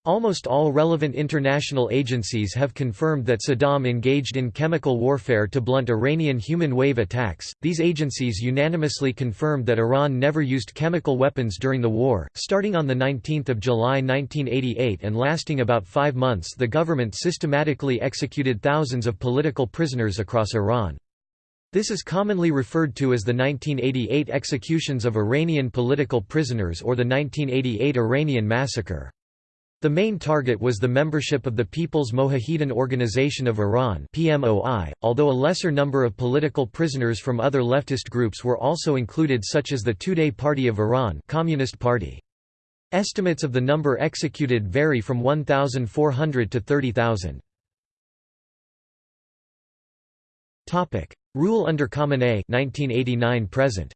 A: Almost all relevant international agencies have confirmed that Saddam engaged in chemical warfare to blunt Iranian human wave attacks. These agencies unanimously confirmed that Iran never used chemical weapons during the war. Starting on the 19th of July 1988 and lasting about 5 months, the government systematically executed thousands of political prisoners across Iran. This is commonly referred to as the 1988 executions of Iranian political prisoners or the 1988 Iranian massacre. The main target was the membership of the People's Mojahedin Organization of Iran PMOI, although a lesser number of political prisoners from other leftist groups were also included such as the Tudeh Party of Iran Communist Party. Estimates of the number executed vary from 1,400 to 30,000. Rule under Khamenei 1989 present.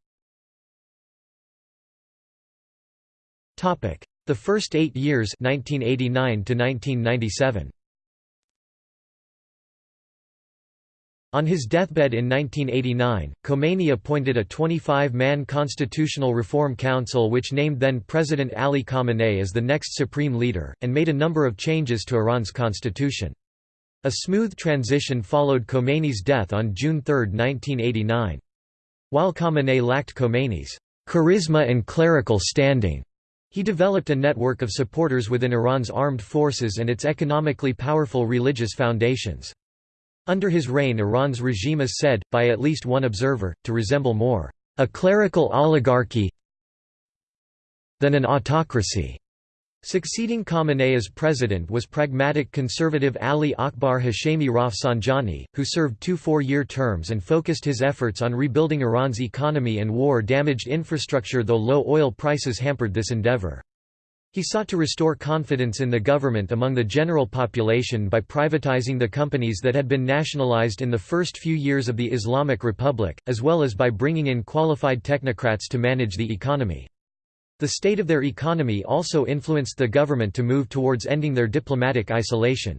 A: The first 8 years 1989 to 1997. On his deathbed in 1989, Khomeini appointed a 25-man Constitutional Reform Council which named then-President Ali Khamenei as the next supreme leader, and made a number of changes to Iran's constitution. A smooth transition followed Khomeini's death on June 3, 1989. While Khamenei lacked Khomeini's charisma and clerical standing, he developed a network of supporters within Iran's armed forces and its economically powerful religious foundations. Under his reign Iran's regime is said, by at least one observer, to resemble more a clerical oligarchy than an autocracy. Succeeding Khamenei as president was pragmatic conservative Ali Akbar Hashemi Rafsanjani, who served two four-year terms and focused his efforts on rebuilding Iran's economy and war-damaged infrastructure though low oil prices hampered this endeavor. He sought to restore confidence in the government among the general population by privatizing the companies that had been nationalized in the first few years of the Islamic Republic, as well as by bringing in qualified technocrats to manage the economy. The state of their economy also influenced the government to move towards ending their diplomatic isolation.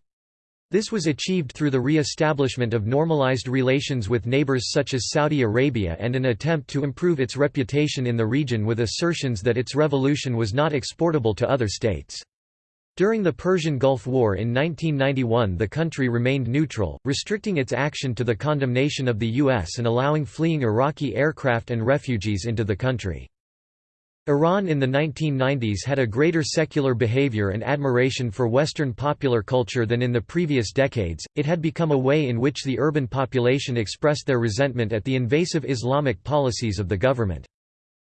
A: This was achieved through the re-establishment of normalized relations with neighbors such as Saudi Arabia and an attempt to improve its reputation in the region with assertions that its revolution was not exportable to other states. During the Persian Gulf War in 1991 the country remained neutral, restricting its action to the condemnation of the U.S. and allowing fleeing Iraqi aircraft and refugees into the country. Iran in the 1990s had a greater secular behavior and admiration for Western popular culture than in the previous decades, it had become a way in which the urban population expressed their resentment at the invasive Islamic policies of the government.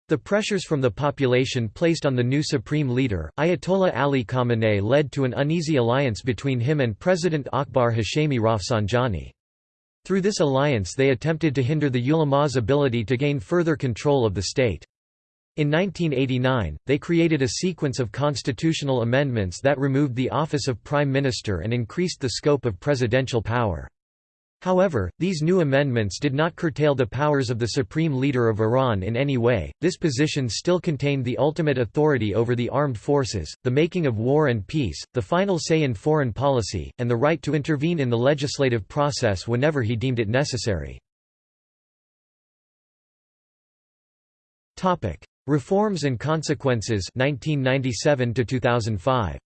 A: The pressures from the population placed on the new supreme leader, Ayatollah Ali Khamenei led to an uneasy alliance between him and President Akbar Hashemi Rafsanjani. Through this alliance they attempted to hinder the ulama's ability to gain further control of the state. In 1989, they created a sequence of constitutional amendments that removed the office of prime minister and increased the scope of presidential power. However, these new amendments did not curtail the powers of the supreme leader of Iran in any way. This position still contained the ultimate authority over the armed forces, the making of war and peace, the final say in foreign policy, and the right to intervene in the legislative process whenever he deemed it necessary. Topic: Reforms and Consequences 1997 to 2005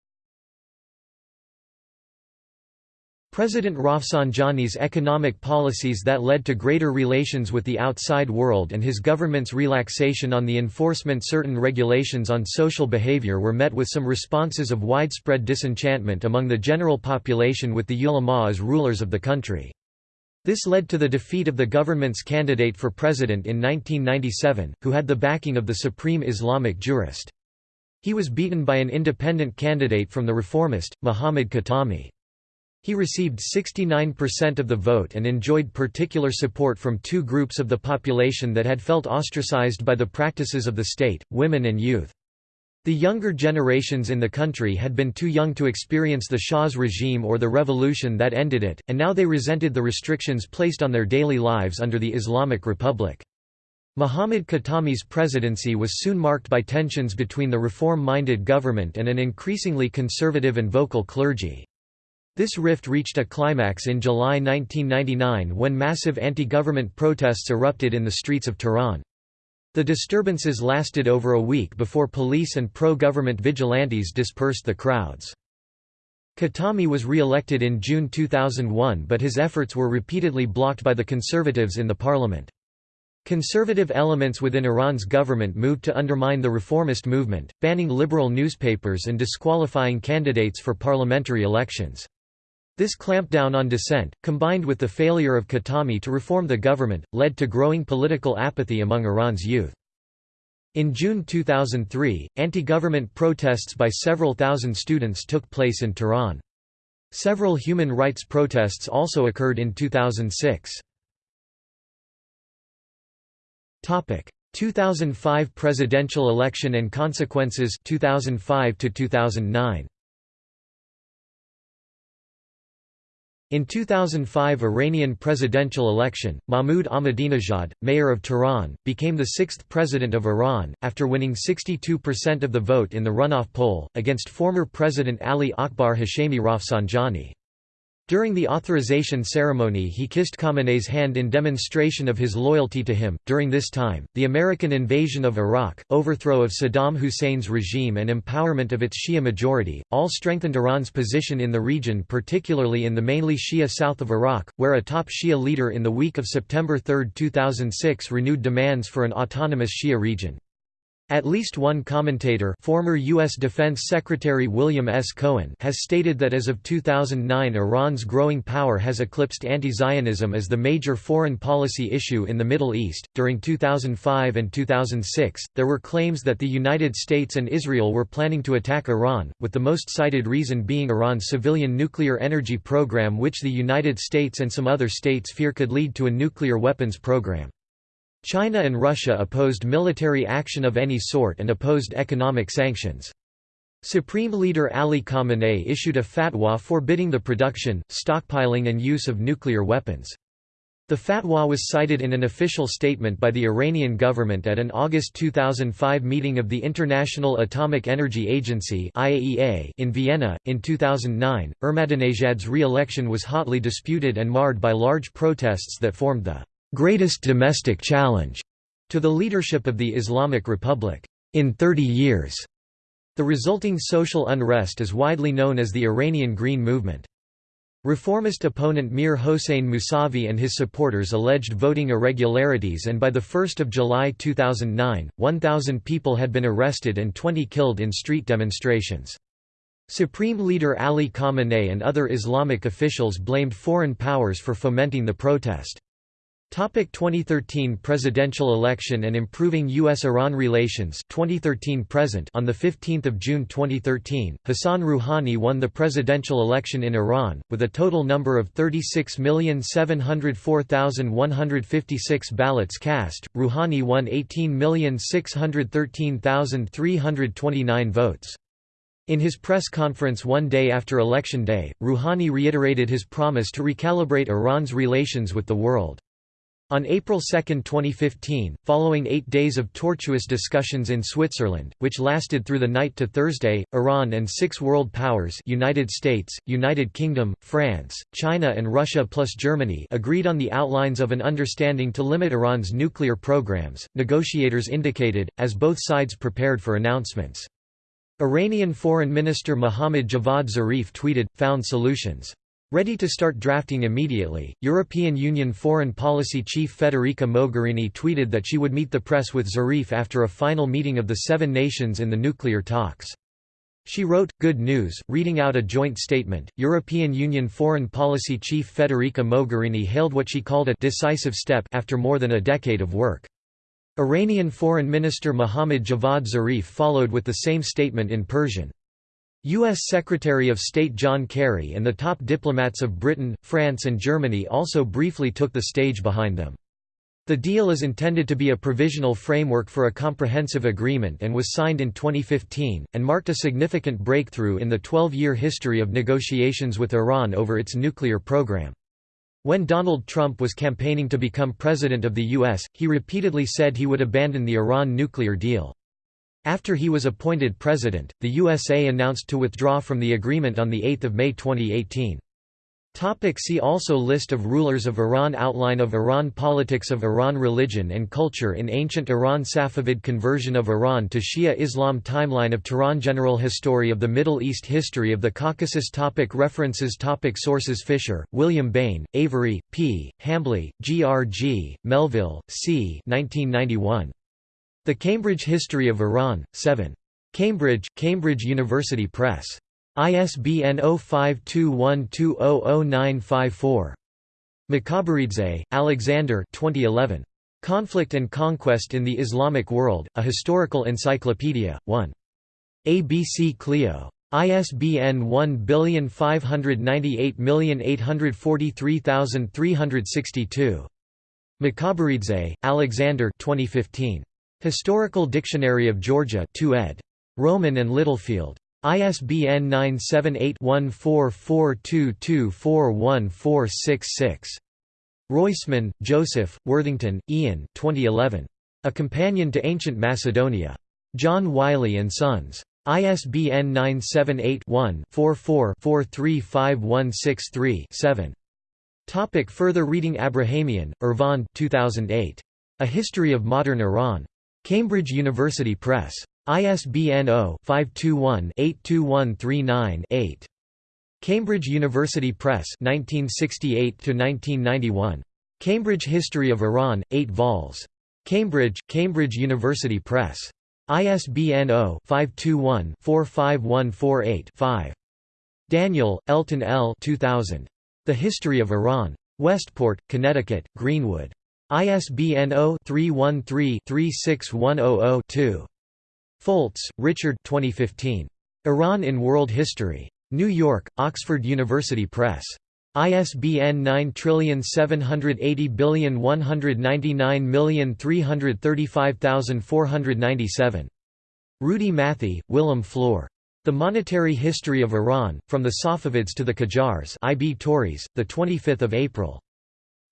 A: President Rafsanjani's economic policies that led to greater relations with the outside world and his government's relaxation on the enforcement certain regulations on social behavior were met with some responses of widespread disenchantment among the general population with the ulama as rulers of the country. This led to the defeat of the government's candidate for president in 1997, who had the backing of the Supreme Islamic Jurist. He was beaten by an independent candidate from the reformist, Muhammad Khatami. He received 69% of the vote and enjoyed particular support from two groups of the population that had felt ostracized by the practices of the state, women and youth. The younger generations in the country had been too young to experience the Shah's regime or the revolution that ended it, and now they resented the restrictions placed on their daily lives under the Islamic Republic. Muhammad Khatami's presidency was soon marked by tensions between the reform-minded government and an increasingly conservative and vocal clergy. This rift reached a climax in July 1999 when massive anti-government protests erupted in the streets of Tehran. The disturbances lasted over a week before police and pro-government vigilantes dispersed the crowds. Khatami was re-elected in June 2001 but his efforts were repeatedly blocked by the conservatives in the parliament. Conservative elements within Iran's government moved to undermine the reformist movement, banning liberal newspapers and disqualifying candidates for parliamentary elections. This clampdown on dissent, combined with the failure of Khatami to reform the government, led to growing political apathy among Iran's youth. In June 2003, anti-government protests by several thousand students took place in Tehran. Several human rights protests also occurred in 2006. 2005 presidential election and consequences 2005 to 2009 In 2005 Iranian presidential election, Mahmoud Ahmadinejad, mayor of Tehran, became the sixth president of Iran, after winning 62% of the vote in the runoff poll, against former President Ali Akbar Hashemi Rafsanjani. During the authorization ceremony he kissed Khamenei's hand in demonstration of his loyalty to him. During this time, the American invasion of Iraq, overthrow of Saddam Hussein's regime and empowerment of its Shia majority, all strengthened Iran's position in the region particularly in the mainly Shia south of Iraq, where a top Shia leader in the week of September 3, 2006 renewed demands for an autonomous Shia region. At least one commentator former U.S. Defense Secretary William S. Cohen has stated that as of 2009 Iran's growing power has eclipsed anti-Zionism as the major foreign policy issue in the Middle East. During 2005 and 2006, there were claims that the United States and Israel were planning to attack Iran, with the most cited reason being Iran's civilian nuclear energy program which the United States and some other states fear could lead to a nuclear weapons program. China and Russia opposed military action of any sort and opposed economic sanctions. Supreme Leader Ali Khamenei issued a fatwa forbidding the production, stockpiling and use of nuclear weapons. The fatwa was cited in an official statement by the Iranian government at an August 2005 meeting of the International Atomic Energy Agency (IAEA) in Vienna. In 2009, Ahmadinejad's re election was hotly disputed and marred by large protests that formed the greatest domestic challenge to the leadership of the Islamic Republic in 30 years. The resulting social unrest is widely known as the Iranian Green Movement. Reformist opponent Mir Hossein Mousavi and his supporters alleged voting irregularities and by 1 July 2009, 1,000 people had been arrested and 20 killed in street demonstrations. Supreme Leader Ali Khamenei and other Islamic officials blamed foreign powers for fomenting the protest. Topic 2013 presidential election and improving U.S.-Iran relations 2013 present On 15 June 2013, Hassan Rouhani won the presidential election in Iran, with a total number of 36,704,156 ballots cast. Rouhani won 18,613,329 votes. In his press conference one day after Election Day, Rouhani reiterated his promise to recalibrate Iran's relations with the world. On April 2, 2015, following eight days of tortuous discussions in Switzerland, which lasted through the night to Thursday, Iran and six world powers United States, United Kingdom, France, China and Russia plus Germany agreed on the outlines of an understanding to limit Iran's nuclear programs, negotiators indicated, as both sides prepared for announcements. Iranian Foreign Minister Mohammad Javad Zarif tweeted, found solutions. Ready to start drafting immediately, European Union Foreign Policy Chief Federica Mogherini tweeted that she would meet the press with Zarif after a final meeting of the seven nations in the nuclear talks. She wrote, Good news, reading out a joint statement, European Union Foreign Policy Chief Federica Mogherini hailed what she called a «decisive step» after more than a decade of work. Iranian Foreign Minister Mohammad Javad Zarif followed with the same statement in Persian. U.S. Secretary of State John Kerry and the top diplomats of Britain, France and Germany also briefly took the stage behind them. The deal is intended to be a provisional framework for a comprehensive agreement and was signed in 2015, and marked a significant breakthrough in the 12-year history of negotiations with Iran over its nuclear program. When Donald Trump was campaigning to become president of the U.S., he repeatedly said he would abandon the Iran nuclear deal. After he was appointed president, the USA announced to withdraw from the agreement on 8 May 2018. Topic see also List of rulers of Iran Outline of Iran Politics of Iran Religion and culture in ancient Iran Safavid conversion of Iran to Shia Islam Timeline of Tehran General History of the Middle East History of the Caucasus topic References topic Sources Fisher, William Bain, Avery, P., Hambly, G. R. G., Melville, C. 1991. The Cambridge History of Iran, 7. Cambridge, Cambridge University Press. ISBN 0521200954. Mikaberidze, Alexander 2011. Conflict and Conquest in the Islamic World, A Historical Encyclopedia, 1. ABC Clio. ISBN 1598843362. Mikaberidze, Alexander 2015. Historical Dictionary of Georgia 2 ed. Rowman and Littlefield. ISBN 978-1442241466. Roisman, Joseph, Worthington, Ian 2011. A Companion to Ancient Macedonia. John Wiley & Sons. ISBN 978-1-44-435163-7. Topic further reading Abrahamian, Ervand 2008. A History of Modern Iran. Cambridge University Press. ISBN 0-521-82139-8. Cambridge University Press 1968–1991. Cambridge History of Iran, 8 vols. Cambridge, Cambridge University Press. ISBN 0-521-45148-5. Daniel, Elton L. 2000. The History of Iran. Westport, Connecticut, Greenwood. ISBN 0-313-36100-2. Foltz, Richard 2015. Iran in World History. New York, Oxford University Press. ISBN 9780199335497. Rudi Matthee, Willem Floor. The Monetary History of Iran, From the Safavids to the Qajars IB Tauris, 25 April.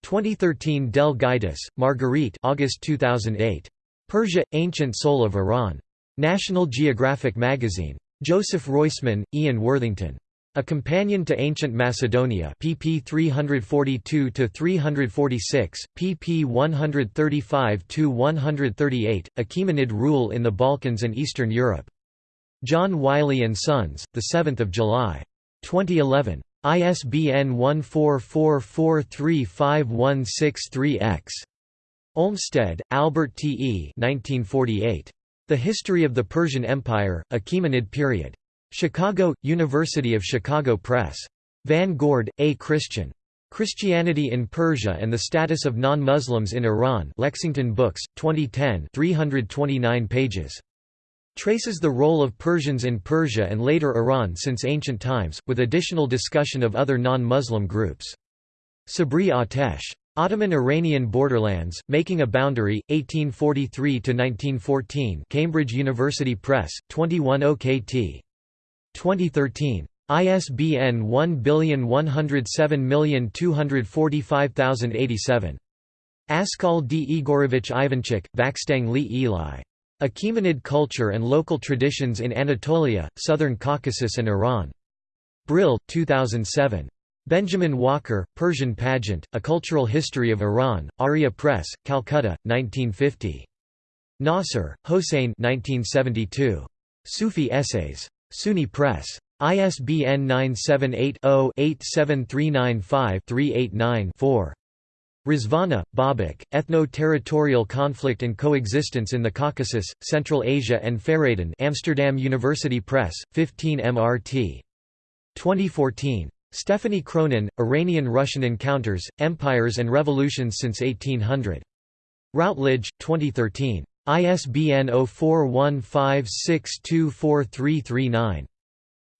A: 2013 Del Gaitis, Marguerite August 2008. Persia – Ancient Soul of Iran. National Geographic Magazine. Joseph Roisman, Ian Worthington. A Companion to Ancient Macedonia pp 342–346, pp 135–138, Achaemenid Rule in the Balkans and Eastern Europe. John Wiley & Sons, 7 July. 2011. ISBN 14443516-3-X. Olmsted, Albert T. E. 1948. The History of the Persian Empire, Achaemenid Period. Chicago, University of Chicago Press. Van Goord, A. Christian. Christianity in Persia and the Status of Non-Muslims in Iran Lexington Books, 2010 329 pages traces the role of Persians in Persia and later Iran since ancient times, with additional discussion of other non-Muslim groups. Sabri Atesh. Ottoman Iranian Borderlands, Making a Boundary, 1843–1914 Cambridge University Press, 21 OKT. 2013. ISBN 1107245087. Askal D. Igorovich Ivanchik, Vakstang Li Eli. Achaemenid Culture and Local Traditions in Anatolia, Southern Caucasus and Iran. Brill, 2007. Benjamin Walker, Persian Pageant, A Cultural History of Iran, Arya Press, Calcutta, 1950. Nasr, Hossein 1972. Sufi Essays. SUNY Press. ISBN 978 0 87395 389 4. Rezvani, Babak, Ethno-Territorial Conflict and Coexistence in the Caucasus, Central Asia and Fereydan Amsterdam University Press, 15 MRT. 2014. Stephanie Cronin, Iranian-Russian Encounters, Empires and Revolutions since 1800. Routledge, 2013. ISBN 0415624339.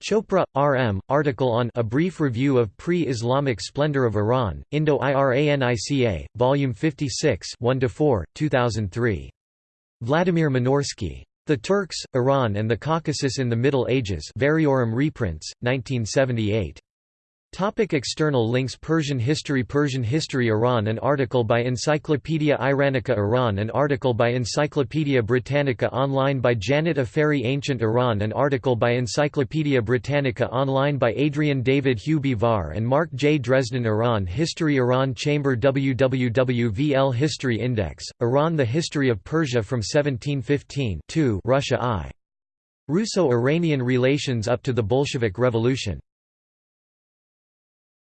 A: Chopra, R. M., article on A Brief Review of Pre-Islamic Splendor of Iran, Indo-Iranica, Volume 56 1–4, 2003. Vladimir Minorsky. The Turks, Iran and the Caucasus in the Middle Ages Variorum reprints, 1978. Topic external links Persian history Persian history Iran An article by Encyclopaedia Iranica Iran An article by Encyclopaedia Britannica online by Janet Afary Ancient Iran An article by Encyclopaedia Britannica online by Adrian David Hugh and Mark J. Dresden Iran History Iran Chamber WWWVL History Index, Iran The History of Persia from 1715 Russia I. Russo-Iranian Relations up to the Bolshevik Revolution